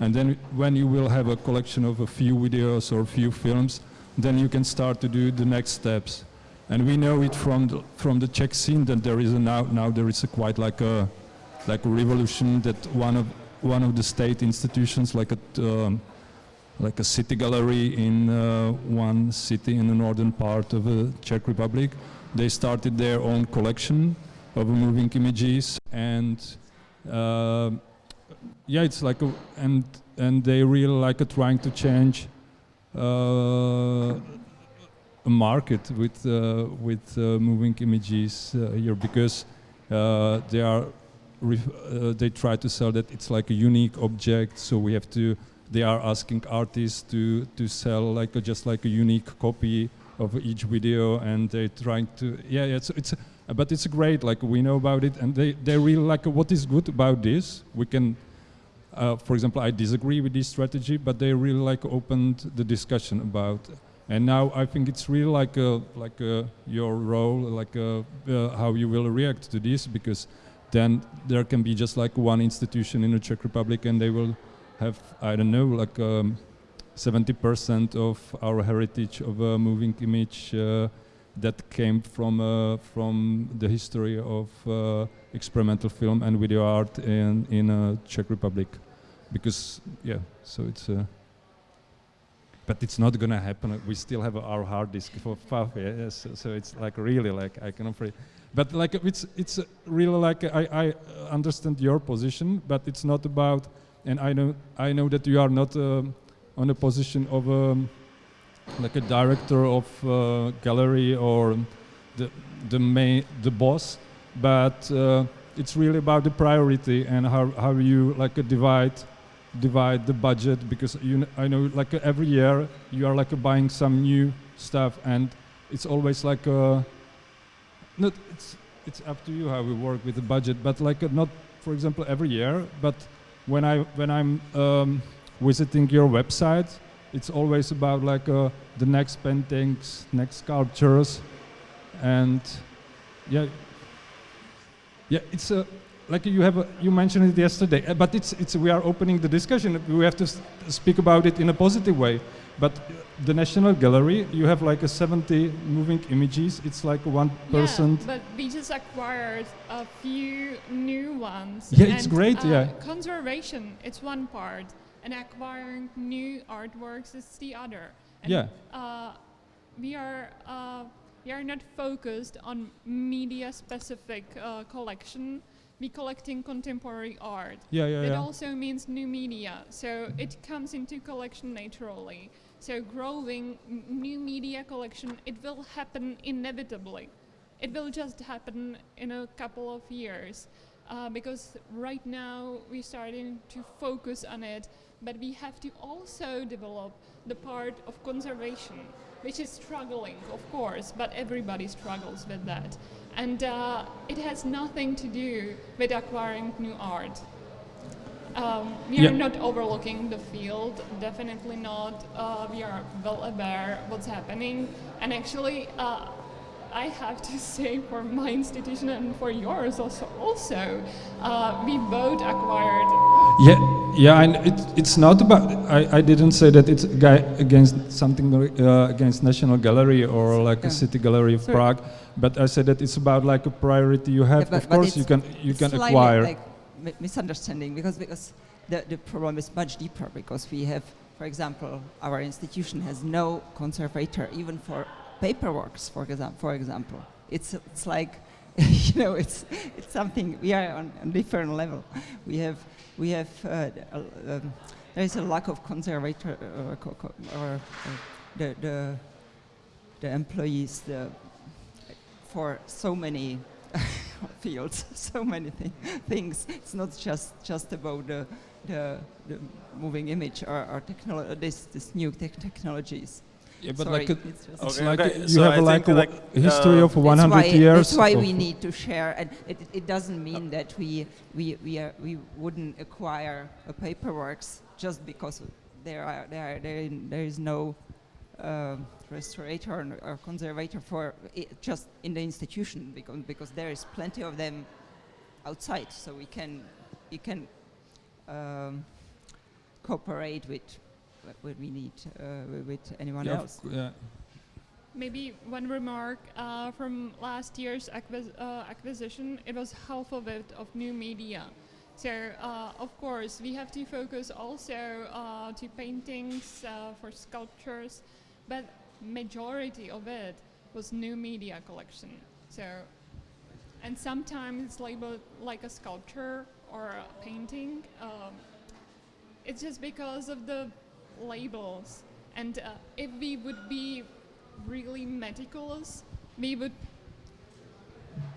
[SPEAKER 13] And then when you will have a collection of a few videos or a few films, then you can start to do the next steps. And we know it from the, from the Czech scene that there is a now, now there is a quite like a, like a revolution that one of one of the state institutions, like a um, like a city gallery in uh, one city in the northern part of the Czech Republic. They started their own collection of moving images, and uh, yeah, it's like a, and and they really like a trying to change uh, a market with uh, with uh, moving images uh, here because they are uh, they try to sell that it's like a unique object, so we have to. They are asking artists to to sell like a, just like a unique copy of each video, and they're trying to. Yeah, yeah it's it's. But it's great. Like we know about it, and they they really like what is good about this. We can uh, for example, I disagree with this strategy, but they really like opened the discussion about. And now I think it's really like a, like a, your role, like a, uh, how you will react to this, because then there can be just like one institution in the Czech Republic, and they will have I don't know like. Um, 70% of our heritage of a moving image uh, that came from uh, from the history of uh, experimental film and video art in in uh, Czech Republic, because yeah, so it's. Uh, but it's not gonna happen. We still have our hard disk for PAF, yeah, so, so it's like really like I can offer. But like it's it's really like I, I understand your position, but it's not about. And I know I know that you are not. Um, on a position of um, like a director of uh, gallery or the the main the boss, but uh, it's really about the priority and how how you like uh, divide divide the budget because you I know like every year you are like buying some new stuff and it's always like not it's it's up to you how we work with the budget but like not for example every year but when I when I'm um, visiting your website, it's always about like uh, the next paintings, next sculptures, and yeah, yeah, it's a like you have a, you mentioned it yesterday, uh, but it's it's we are opening the discussion. We have to speak about it in a positive way. But the National Gallery, you have like a 70 moving images. It's like one person.
[SPEAKER 7] Yeah, but we just acquired a few new ones.
[SPEAKER 13] Yeah, it's great.
[SPEAKER 7] Uh,
[SPEAKER 13] yeah.
[SPEAKER 7] Conservation, it's one part and acquiring new artworks is the other. And
[SPEAKER 13] yeah.
[SPEAKER 7] Uh, we are uh, we are not focused on media specific uh, collection. We collecting contemporary art.
[SPEAKER 13] Yeah, yeah,
[SPEAKER 7] It
[SPEAKER 13] yeah.
[SPEAKER 7] also means new media, so it comes into collection naturally. So growing new media collection, it will happen inevitably. It will just happen in a couple of years. Uh, because right now we're starting to focus on it but we have to also develop the part of conservation, which is struggling, of course, but everybody struggles with that. And uh, it has nothing to do with acquiring new art. Um, we
[SPEAKER 13] Yeah.
[SPEAKER 7] are not overlooking the field, definitely not. Uh, we are well aware what's happening. And actually, uh, I have to say for my institution and for yours also, also uh, we both acquired
[SPEAKER 13] Yeah, yeah, and it, it's not about. I, I didn't say that it's against something uh, against National Gallery or like a city gallery of
[SPEAKER 6] Sorry.
[SPEAKER 13] Prague, but I said that it's about like a priority you have.
[SPEAKER 6] Yeah, but-
[SPEAKER 13] of
[SPEAKER 6] but
[SPEAKER 13] course, you can you can acquire.
[SPEAKER 6] Like mi- misunderstanding because because the, the problem is much deeper because we have, for example, our institution has no conservator even for paperworks. For example, for example, it's it's like. you know, it's it's something we are on a different level. We have we have uh, uh, um, there is a lack of conservator uh, co- co- or uh, the the the employees the for so many fields, so many thi- things. It's not just just about the the, the moving image or, or technolo- this this new tech technologies.
[SPEAKER 13] Yeah, but
[SPEAKER 6] Sorry,
[SPEAKER 13] like a-
[SPEAKER 6] it's just
[SPEAKER 13] it's
[SPEAKER 3] Okay,
[SPEAKER 13] like
[SPEAKER 3] okay,
[SPEAKER 13] you
[SPEAKER 3] so
[SPEAKER 13] have
[SPEAKER 3] I
[SPEAKER 13] a, like a
[SPEAKER 3] like,
[SPEAKER 13] wa- history
[SPEAKER 3] uh,
[SPEAKER 13] of 100
[SPEAKER 6] that's why,
[SPEAKER 13] years.
[SPEAKER 6] That's why we need to share, and it, it- it doesn't mean that we we we, are, we wouldn't acquire a paperworks just because there are there are, there, there is no um restorator or, or conservator for just in the institution because because there is plenty of them outside, so we can we can um, cooperate with what we need uh, with anyone
[SPEAKER 13] Yeah,
[SPEAKER 6] else.
[SPEAKER 13] yeah.
[SPEAKER 7] Maybe one remark uh, from last year's acquis- uh, acquisition, it was half of it of new media. So uh, of course we have to focus also uh, to paintings uh, for sculptures, but majority of it was new media collection. So, and sometimes it's labeled like a sculpture or a painting. Um, it's just because of the labels. And uh, if we would be really meticulous, we would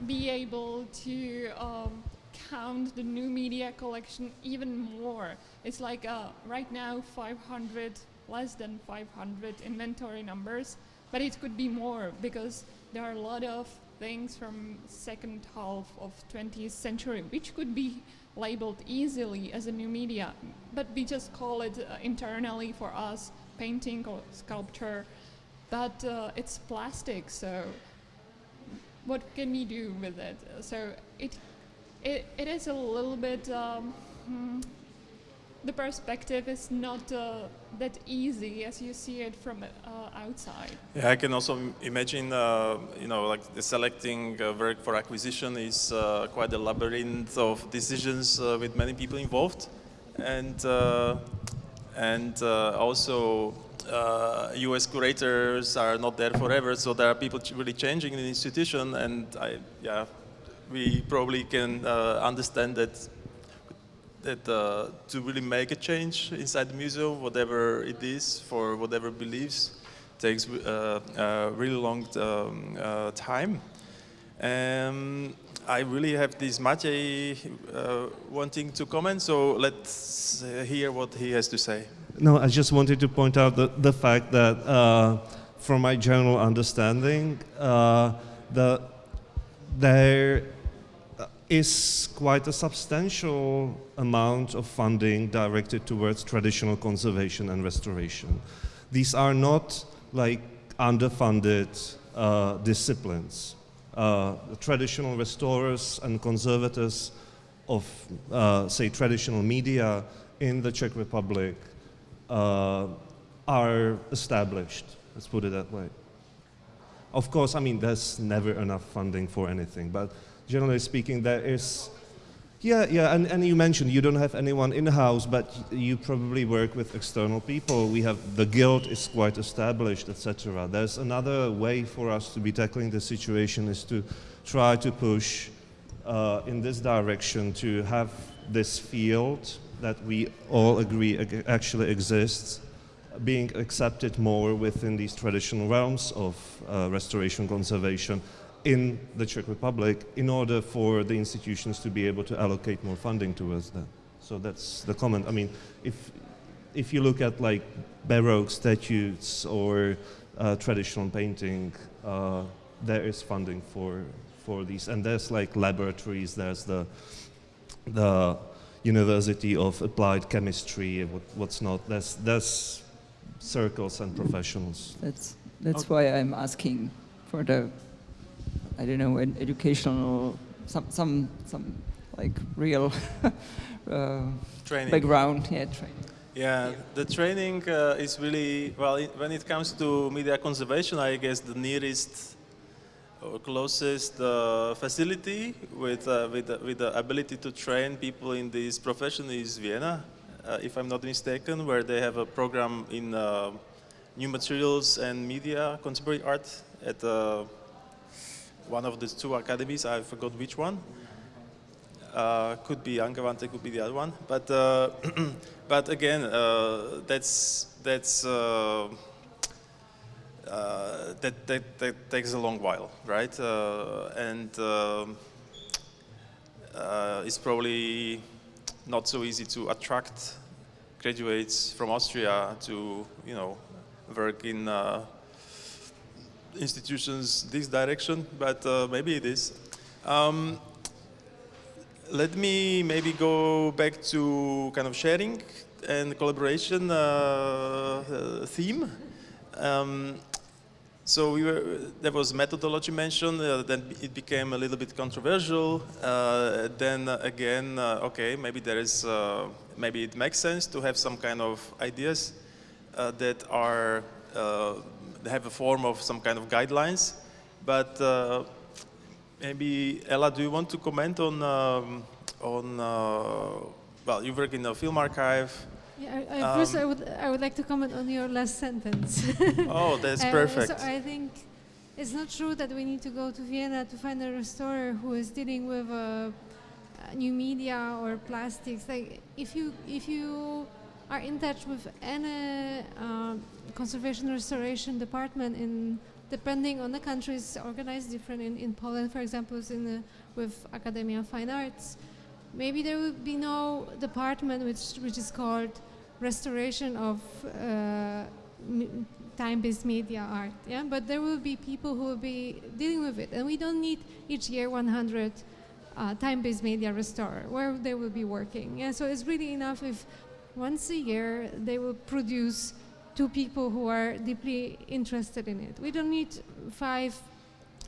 [SPEAKER 7] be able to um, count the new media collection even more. It's like uh, right now 500, less than 500 inventory numbers, but it could be more because there are a lot of things from second half of 20th century, which could be labeled easily as a new media, but we just call it uh, internally for us painting or sculpture, but uh, it's plastic, so what can we do with it? So it, it, it is a little bit, um, hmm, the perspective is not uh, that easy as you see it from uh, outside.
[SPEAKER 3] Yeah, I can also imagine, uh, you know, like selecting uh, work for acquisition is uh, quite a labyrinth of decisions uh, with many people involved, and and also U.S. curators are not there forever, so there are people really changing in the institution, and I, yeah, we probably can understand that that uh, to really make a change inside the museum, whatever it is, for whatever beliefs, takes uh, a really long um, uh, time. Um, I really have this uh, wanting to comment, so let's hear what he has to say.
[SPEAKER 1] No, I just wanted to point out the, the fact that, uh, from my general understanding, uh, the, there is quite a substantial amount of funding directed towards traditional conservation and restoration. These are not like underfunded uh, disciplines. Uh, traditional restorers and conservators of, uh, say, traditional media in the Czech Republic uh, are established, let's put it that way. Of course, I mean, there's never enough funding for anything, but generally speaking, there is, yeah, yeah, and, and you mentioned you don't have anyone in-house, but you probably work with external people. We have, the guild is quite established, etc. There's another way for us to be tackling the situation is to try to push uh, in this direction to have this field that we all agree actually exists being accepted more within these traditional realms of uh, restoration conservation in the Czech Republic in order for the institutions to be able to allocate more funding towards that. So that's the comment. I mean, if, if you look at like Baroque statues or uh, traditional painting, uh, there is funding for, for these. And there's like laboratories, there's the, the University of Applied Chemistry, what, what's not. There's, there's circles and professionals.
[SPEAKER 6] That's, that's okay. why I'm asking for the I don't know, an educational, some, some, some like real uh,
[SPEAKER 3] training.
[SPEAKER 6] background. Yeah, training.
[SPEAKER 3] Yeah, yeah. the training uh, is really, well, it, when it comes to media conservation, I guess the nearest or closest uh, facility with, uh, with, with the ability to train people in this profession is Vienna, uh, if I'm not mistaken, where they have a program in uh, new materials and media, contemporary art at one of the two academies, I forgot which one. Uh, could be Angewandte, could be the other one. But uh, but again, uh, that's that's uh, uh, that, that, that takes a long while, right? Uh, and um, it's probably not so easy to attract graduates from Austria to you know work in institutions this direction, but uh, maybe it is. Um, let me maybe go back to kind of sharing and collaboration uh, uh, theme. Um, so we were, there was methodology mentioned, uh, then it became a little bit controversial. Uh, then again, uh, okay, maybe there is, maybe it makes sense to have some kind of ideas that are have a form of some kind of guidelines. But uh, maybe Ella, do you want to comment on um, on uh, well, you work in the film archive.
[SPEAKER 5] Yeah, I, I um, first I would I would like to comment on your last sentence.
[SPEAKER 3] oh, that's uh, perfect.
[SPEAKER 5] So I think it's not true that we need to go to Vienna to find a restorer who is dealing with uh, new media or plastics. Like if you if you are in touch with any uh, conservation restoration department in depending on the countries organized different in, in Poland for example is in the, with Academia of Fine Arts. Maybe there will be no department which which is called restoration of uh, time-based media art yeah? But there will be people who will be dealing with it. And we don't need each year 100 uh, time-based media restorer where they will be working. Yeah, so it's really enough if once a year they will produce two people who are deeply interested in it. We don't need five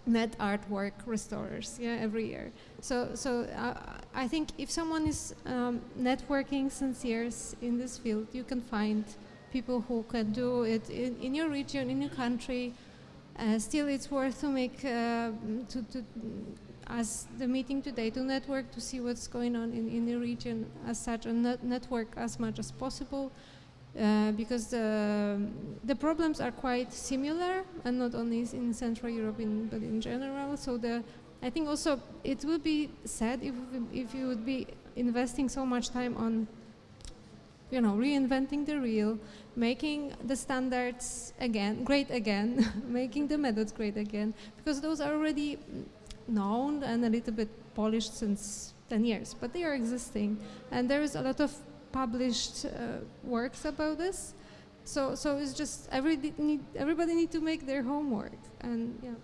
[SPEAKER 5] net artwork restorers yeah, every year. So, so uh, I think if someone is um, networking since years in this field, you can find people who can do it in, in your region, in your country. Uh, still, it's worth to make uh, to, to as the meeting today to network to see what's going on in, in the region as such and net network as much as possible uh, because the, the problems are quite similar and not only in Central Europe in, but in general so the I think also it would be sad if, if you would be investing so much time on you know, reinventing the wheel, making the standards again, great again, making the methods great again, because those are already known and a little bit polished since 10 years, but they are existing. And there is a lot of published uh, works about this. So, so it's just every need, everybody need to make their homework. And yeah.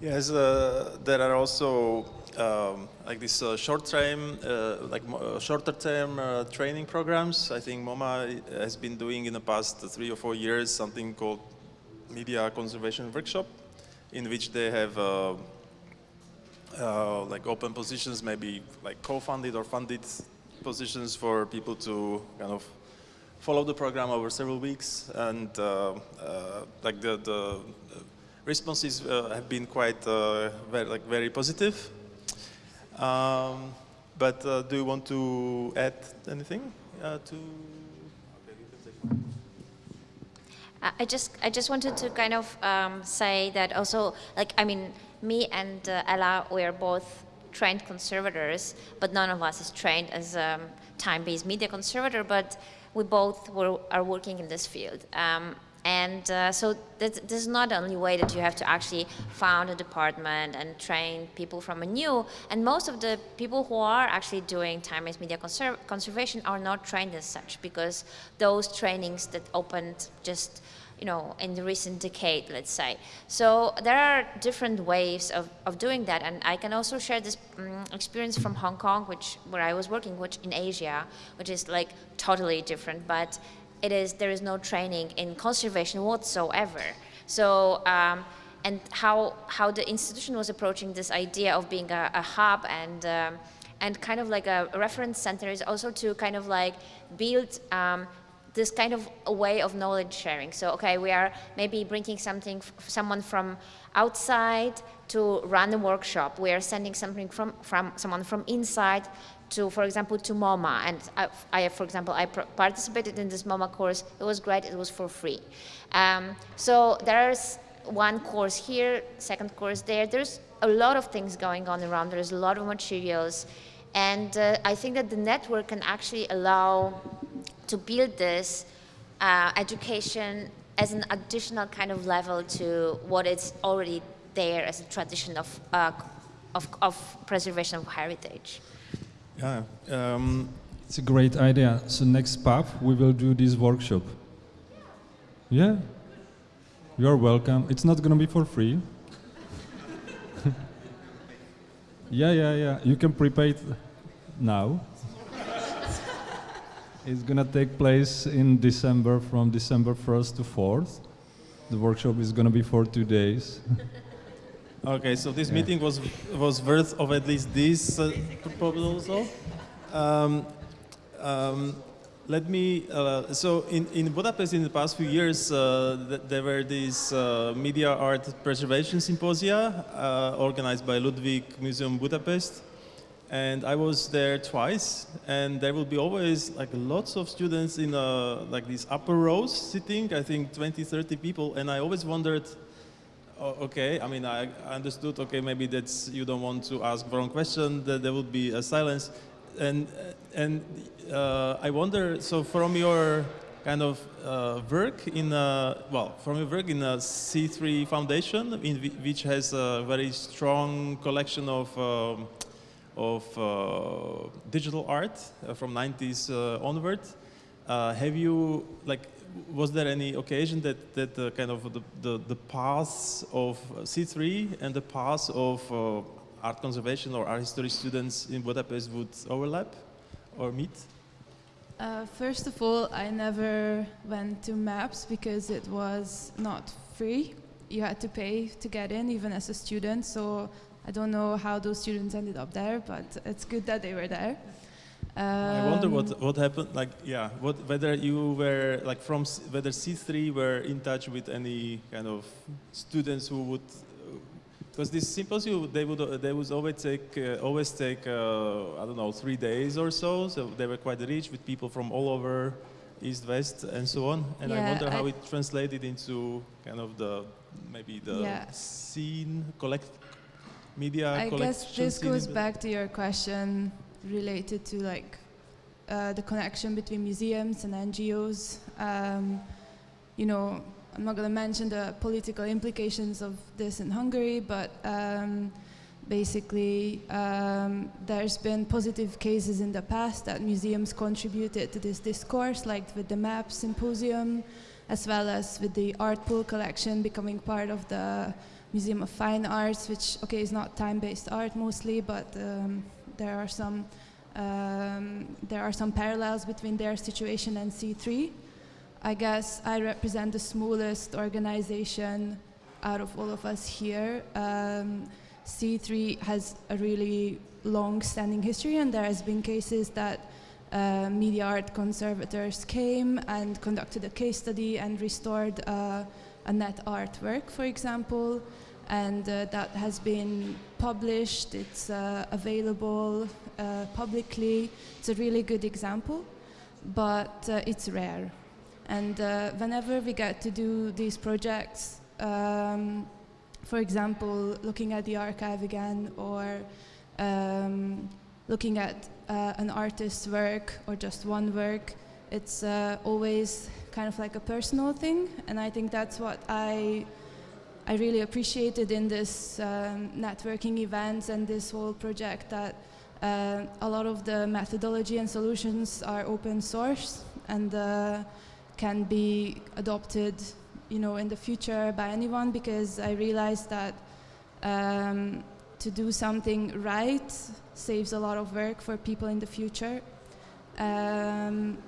[SPEAKER 3] Yes, uh, there are also um, like this uh, short term, uh, like uh, shorter term uh, training programs. I think MoMA has been doing in the past three or four years something called Media Conservation Workshop, in which they have uh, like open positions, maybe like co-funded or funded positions for people to kind of follow the program over several weeks and like the, the responses have been quite very, like very positive. Um, but uh, do you want to add anything uh, to?
[SPEAKER 9] I just I just wanted to kind of um, say that also like I mean me and uh, Ella we are both trained conservators, but none of us is trained as a um, time-based media conservator, but we both were, are working in this field. Um, and uh, so this, is not the only way that you have to actually found a department and train people from anew. And most of the people who are actually doing time-based media conser conservation are not trained as such because those trainings that opened just you know, in the recent decade, let's say. So there are different ways of, of doing that, and I can also share this um, experience from Hong Kong, which where I was working, which in Asia, which is like totally different, but it is, there is no training in conservation whatsoever. So, um, and how, how the institution was approaching this idea of being a, a hub and, um, and kind of like a reference center is also to kind of like build um, this kind of a way of knowledge sharing. So, okay, we are maybe bringing something, someone from outside to run a workshop. We are sending something from, from someone from inside to, for example, to MoMA. And I, I for example, I participated in this MoMA course. It was great. It was for free. Um, so there's one course here, second course there. There's a lot of things going on around. There's a lot of materials. And uh, I think that the network can actually allow to build this uh, education as an additional kind of level to what is already there as a tradition of, uh, of, of preservation of heritage.
[SPEAKER 13] Yeah, um, it's a great idea. So next PAF, we will do this workshop. Yeah, you're welcome. It's not going to be for free. yeah, yeah, yeah. You can prepay it now. It's going to take place in December from December 1st to 4th. The workshop is going to be for two days.
[SPEAKER 3] Okay, so this yeah. meeting was was worth of at least this uh, proposal. Um, um, let me, uh, so in, in Budapest in the past few years, uh, th there were these uh, media art preservation symposia uh, organized by Ludwig Museum Budapest. And I was there twice, and there will be always like lots of students in uh, like these upper rows sitting, I think 20, 30 people, and I always wondered, Oh, okay, I mean, I understood, okay, maybe that's, you don't want to ask wrong question, that there would be a silence. And, and uh, I wonder, so from your kind of uh, work in, a, well, from your work in a C3 Foundation, in which has a very strong collection of, um, of uh, digital art uh, from 90s uh, onward, have you, like, was there any occasion that, that uh, kind of the, the, the paths of C3 and the paths of uh,
[SPEAKER 14] art conservation or art history students in Budapest would overlap or meet?
[SPEAKER 15] Uh, first of all, I never went to MAPS because it was not free. You had to pay to get in, even as a student. So I don't know how those students ended up there, but it's good that they were there. Um,
[SPEAKER 14] I wonder what what happened. Like, yeah, what whether you were like from C- whether C3 were in touch with any kind of students who would. Because this symposium, they would uh, they would always take uh, always take uh, I don't know three days or so. So they were quite rich with people from all over East West and so on. And I wonder how
[SPEAKER 15] I-
[SPEAKER 14] it translated into kind of the maybe the
[SPEAKER 15] Yeah.
[SPEAKER 14] scene collect media.
[SPEAKER 15] I guess this goes back to your question related to like uh, the connection between museums and NGOs. Um, you know, I'm not going to mention the political implications of this in Hungary, but um, basically um, there's been positive cases in the past that museums contributed to this discourse, like with the MAP symposium, as well as with the Artpool collection becoming part of the Museum of Fine Arts, which okay is not time-based art mostly, but um, there are some um, there are some parallels between their situation and C3. I guess I represent the smallest organization out of all of us here. Um, C3 has a really long-standing history, and there has been cases that uh, media art conservators came and conducted a case study and restored uh, a net artwork, for example, and uh, that has been published. It's uh, available uh, publicly. It's a really good example, but uh, it's rare. And uh, whenever we get to do these projects, um, for example, looking at the archive again or um, looking at uh, an artist's work or just one work, it's always kind of like a personal thing. And I think that's what I, I really appreciated in this um, networking events and this whole project that uh, a lot of the methodology and solutions are open source and uh, can be adopted you know, in the future by anyone because I realized that um, to do something right saves a lot of work for people in the future. Um,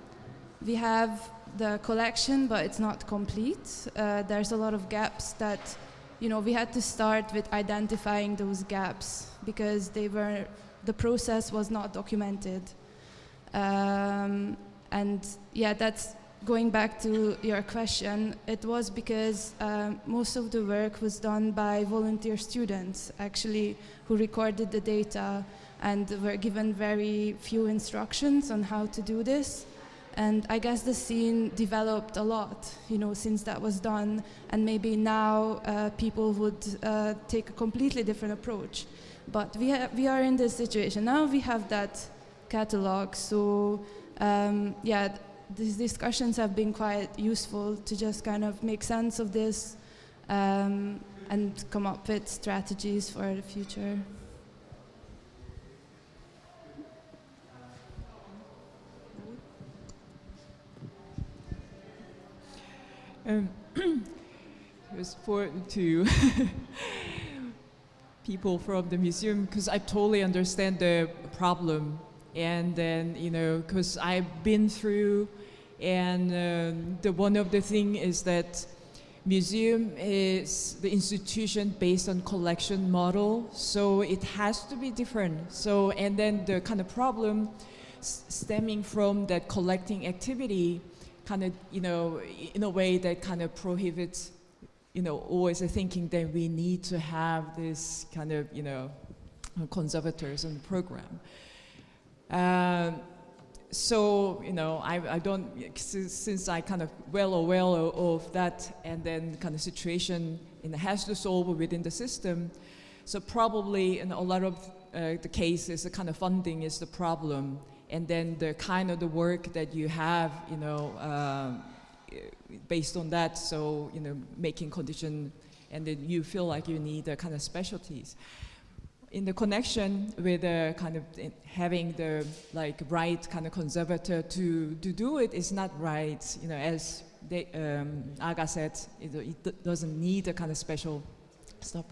[SPEAKER 15] we have the collection, but it's not complete. Uh, there's a lot of gaps that, you know, we had to start with identifying those gaps because they were, the process was not documented. Um, and yeah, that's going back to your question, it was because um, most of the work was done by volunteer students, actually, who recorded the data and were given very few instructions on how to do this. And I guess the scene developed a lot, you know, since that was done. And maybe now uh, people would uh, take a completely different approach. But we, we are in this situation. Now we have that catalog. So, um, yeah, th- these discussions have been quite useful to just kind of make sense of this um, and come up with strategies for the future.
[SPEAKER 10] Um, it was for to people from the museum because I totally understand the problem, and then you know because I've been through, and um, the one of the thing is that museum is the institution based on collection model, so it has to be different. So and then the kind of problem stemming from that collecting activity kind of, you know, in a way that kind of prohibits, you know, always thinking that we need to have this kind of, you know, conservators on program. Um, so, you know, I, I don't, since, I kind of well aware of, of that and then kind of situation in the has to solve within the system, so probably in a lot of uh, the cases, the kind of funding is the problem and then the kind of the work that you have, you know, um, based on that, so, you know, making condition, and then you feel like you need the kind of specialties. In the connection with the kind of having the like right kind of conservator to, to do it is not right, you know, as they, um, Aga said, it, it doesn't need a kind of special stuff.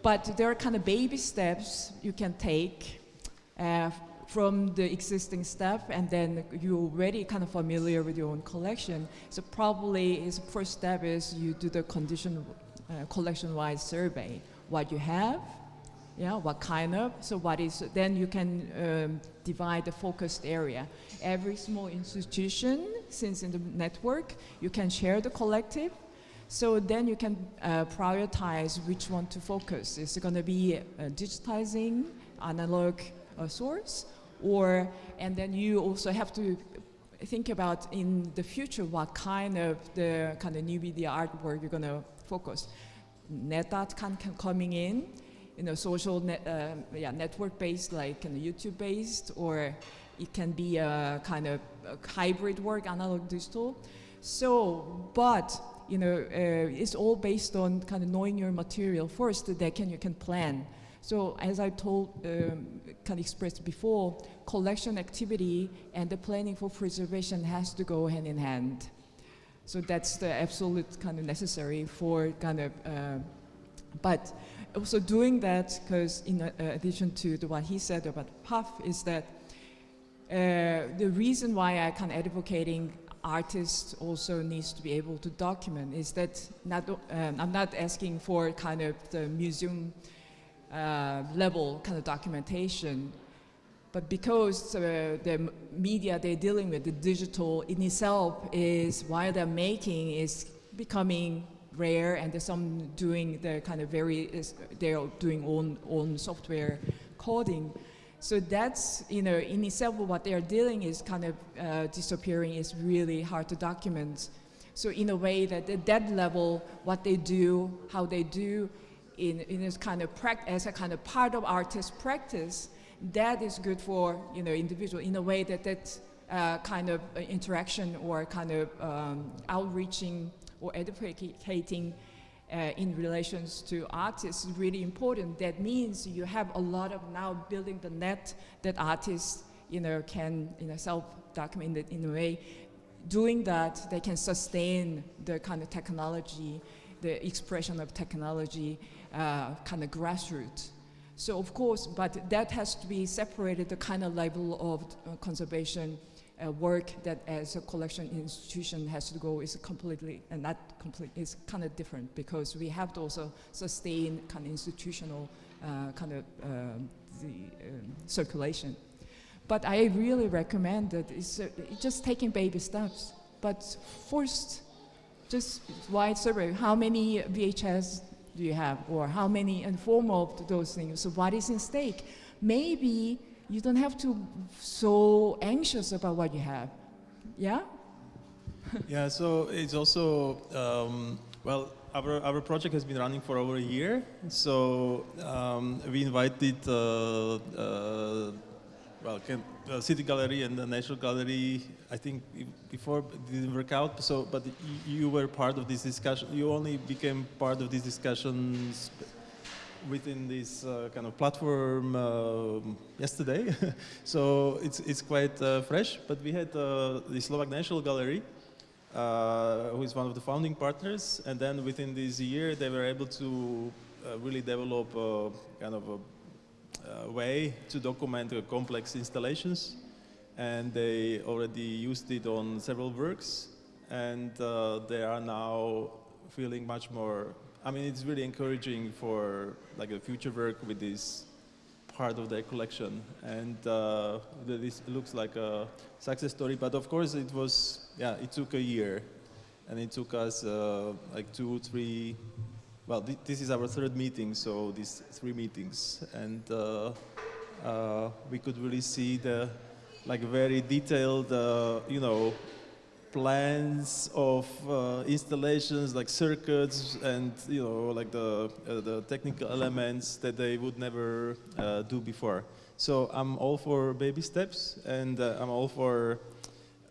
[SPEAKER 10] But there are kind of baby steps you can take uh, from the existing stuff, and then you're already kind of familiar with your own collection. So probably his first step is you do the condition uh, collection-wide survey. What you have, yeah, what kind of, so what is, then you can um, divide the focused area. Every small institution, since in the network, you can share the collective, so then you can uh, prioritize which one to focus. Is it going to be uh, digitizing analog uh, source, or and then you also have to think about in the future what kind of the kind of new media artwork you're going to focus. Net art can, can coming in, you know, social net, uh, yeah, network-based, like kind of YouTube-based, or it can be a kind of a hybrid work, analog digital. So, but you know, uh, it's all based on kind of knowing your material first. That can you can plan. So, as I told, um, kind of expressed before, collection activity and the planning for preservation has to go hand in hand. So that's the absolute kind of necessary for kind of, uh, but also doing that, because in uh, addition to the, what he said about PAF, is that uh, the reason why I kind of advocating artists also needs to be able to document is that not, um, I'm not asking for kind of the museum uh, level kind of documentation, but because uh, the media they're dealing with, the digital in itself is, while they're making, is becoming rare and there's some doing the kind of very, they're doing own, own software coding. So that's, you know, in itself what they're dealing is kind of uh, disappearing is really hard to document. So in a way that at that level, what they do, how they do, in, in this kind of as a kind of part of artist practice, that is good for, you know, individual in a way that that uh, kind of interaction or kind of um, outreaching or educating uh, in relations to artists is really important. That means you have a lot of now building the net that artists you know, can you know, self-document it in a way. Doing that, they can sustain the kind of technology, the expression of technology, uh, kind of grassroots. So of course, but that has to be separated, the kind of level of uh, conservation uh, work that as a collection institution has to go is completely, and not complete, is kind of different because we have to also sustain kind of institutional uh, kind of uh, the um, circulation. But I really recommend that it's, uh, just taking baby steps. But first, just wide survey, how many VHS do you have? Or how many, and of those things. So what is in stake? Maybe you don't have to so anxious about what you have. Yeah?
[SPEAKER 3] yeah, so it's also, um, well, our, our project has been running for over a year. So um, we invited, uh, uh, well, uh, City Gallery and the National Gallery, I think before didn't work out. So, but you were part of this discussion. You only became part of these discussions within this uh, kind of platform uh, yesterday. so it's, it's quite uh, fresh, but we had uh, the Slovak National Gallery, uh, who is one of the founding partners, and then within this year they were able to really develop kind of a, a way to document complex installations, and they already used it on several works, and they are now feeling much more I mean, it's really encouraging for like a future work with this part of their collection. And uh, this looks like a success story. But of course, it was, yeah, it took a year. And it took us uh, like two, three, well, th this is our third meeting, so these three meetings. And uh, uh we could really see the like very detailed, uh, you know, plans of uh, installations like circuits and you know like the uh, the technical elements that they would never uh, do before. So I'm all for baby steps and I'm all for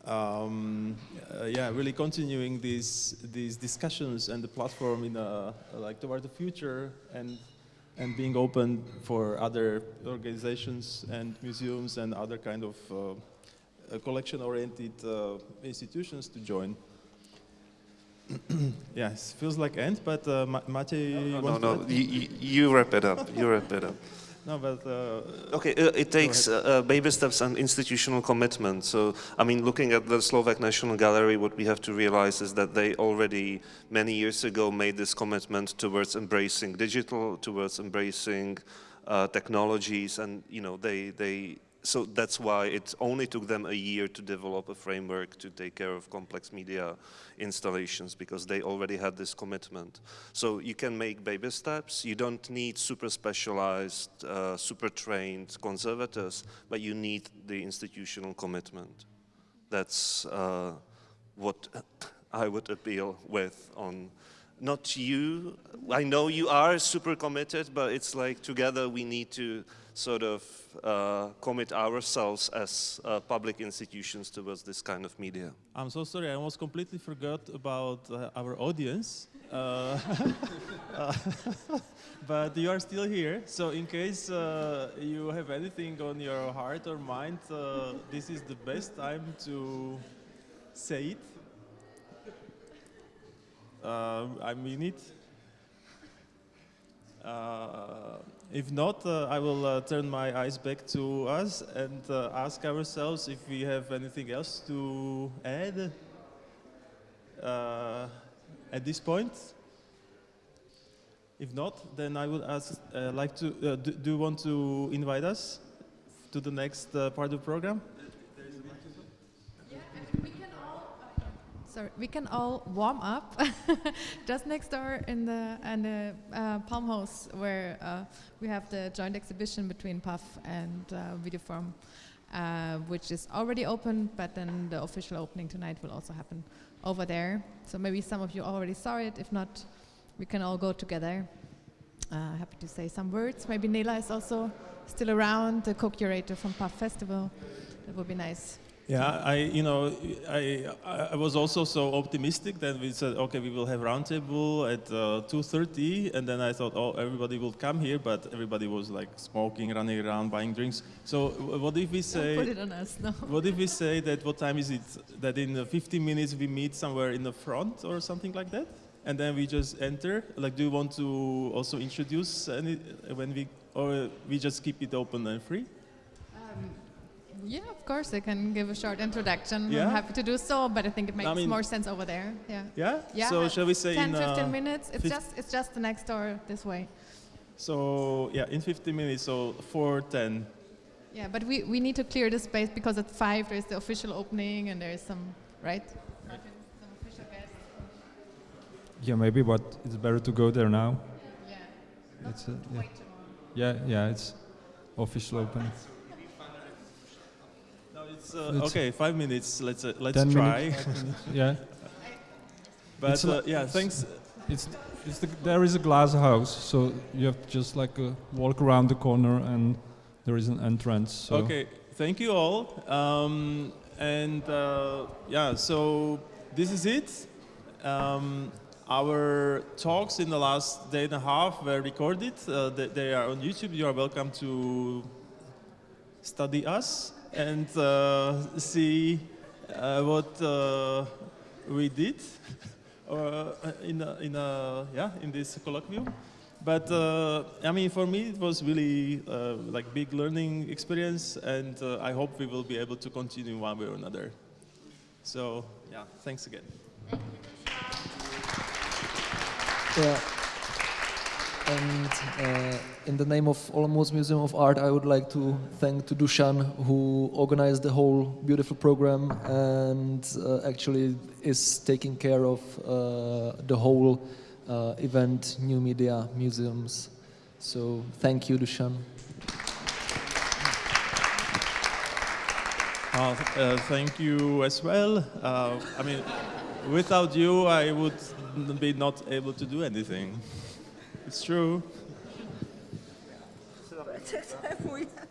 [SPEAKER 3] um, uh, yeah really continuing these these discussions and the platform in a, like toward the future and and being open for other organizations and museums and other kind of uh, collection-oriented uh, institutions to join. yes, feels like end, but uh, Ma- Matej
[SPEAKER 1] No, no, no. You, you- you wrap it up. You wrap it up.
[SPEAKER 3] No, but uh,
[SPEAKER 1] Okay, uh, it takes uh, uh, baby steps and institutional commitment. So, I mean, looking at the Slovak National Gallery, what we have to realize is that they already many years ago made this commitment towards embracing digital, towards embracing uh, technologies, and you know, they they. So that's why it only took them a year to develop a framework to take care of complex media installations because they already had this commitment. So you can make baby steps. You don't need super specialized, uh, super trained conservators, but you need the institutional commitment. That's uh, what I would appeal with on not you. I know you are super committed, but it's like together we need to sort of uh, commit ourselves as uh, public institutions towards this kind of media.
[SPEAKER 3] I'm so sorry, I almost completely forgot about uh, our audience. Uh, uh, but you are still here, so in case uh, you have anything on your heart or mind, this is the best time to say it. I mean it. If not, uh, I will uh, turn my eyes back to us and uh, ask ourselves if we have anything else to add uh, at this point. If not, then I would ask, uh, like to, uh, do, do you want to invite us to the next part of the program?
[SPEAKER 12] Sorry, we can all warm up just next door in the the uh, Palm House where uh, we have the joint exhibition between PAF and uh, Videoform, uh, which is already open, but then the official opening tonight will also happen over there. So maybe some of you already saw it. If not, we can all go together. Uh, happy to say some words. Maybe Nela is also still around, the co-curator from PAF Festival. That would be nice.
[SPEAKER 3] Yeah, I, you know, I, I was also so optimistic that we said, okay, we will have roundtable at uh, 2.30, and then I thought, oh, everybody will come here, but everybody was like smoking, running around, buying drinks. So what if we say...
[SPEAKER 12] put it on us, no.
[SPEAKER 3] What if we say that, what time is it, that in uh, 15 minutes we meet somewhere in the front or something like that? And then we just enter, like, do you want to also introduce any, when we, or we just keep it open and free?
[SPEAKER 12] Yeah, of course, I can give a short introduction.
[SPEAKER 3] Yeah?
[SPEAKER 12] I'm happy to do so, but I think it makes
[SPEAKER 3] mean-
[SPEAKER 12] more sense over there. Yeah.
[SPEAKER 3] Yeah?
[SPEAKER 12] Yeah.
[SPEAKER 3] So shall we say
[SPEAKER 12] 10,
[SPEAKER 3] in,
[SPEAKER 12] 15
[SPEAKER 3] uh,
[SPEAKER 12] minutes? It's
[SPEAKER 3] fif-
[SPEAKER 12] just it's just the next door this way.
[SPEAKER 3] So yeah, in 15 minutes, so 4:10.
[SPEAKER 12] Yeah, but we, we need to clear the space because at five there's the official opening and there's some right. Some official guests.
[SPEAKER 13] Yeah, maybe, but it's better to go there now.
[SPEAKER 12] Yeah.
[SPEAKER 13] It's uh, yeah. yeah, yeah, it's official open.
[SPEAKER 3] No, it's, uh,
[SPEAKER 13] It's-
[SPEAKER 3] okay. Five minutes. Let's uh, let's
[SPEAKER 13] 10
[SPEAKER 3] try.
[SPEAKER 13] minutes, yeah.
[SPEAKER 3] But uh, yeah,
[SPEAKER 13] it's-
[SPEAKER 3] thanks.
[SPEAKER 13] It's, it's the, there is a glass house, so you have to just like uh, walk around the corner and there is an entrance. So
[SPEAKER 3] Okay, thank you all. Um, and uh, yeah, so this is it. Um, our talks in the last day and a half were recorded. Uh, they, they are on YouTube. You are welcome to study us and uh, see uh, what uh, we did in a, in a, yeah in this colloquium. But uh, I mean, for me, it was really uh, like big learning experience, and uh, I hope we will be able to continue one way or another. So yeah, thanks again.
[SPEAKER 8] Yeah. And uh, in the name of Olomouc Museum of Art, I would like to thank to Dušan who organized the whole beautiful program and uh, actually is taking care of uh, the whole uh, event, new media, museums. So thank you, Dušan.
[SPEAKER 3] Uh, uh, thank you as well. I mean, without you, I would be not able to do anything. It's true.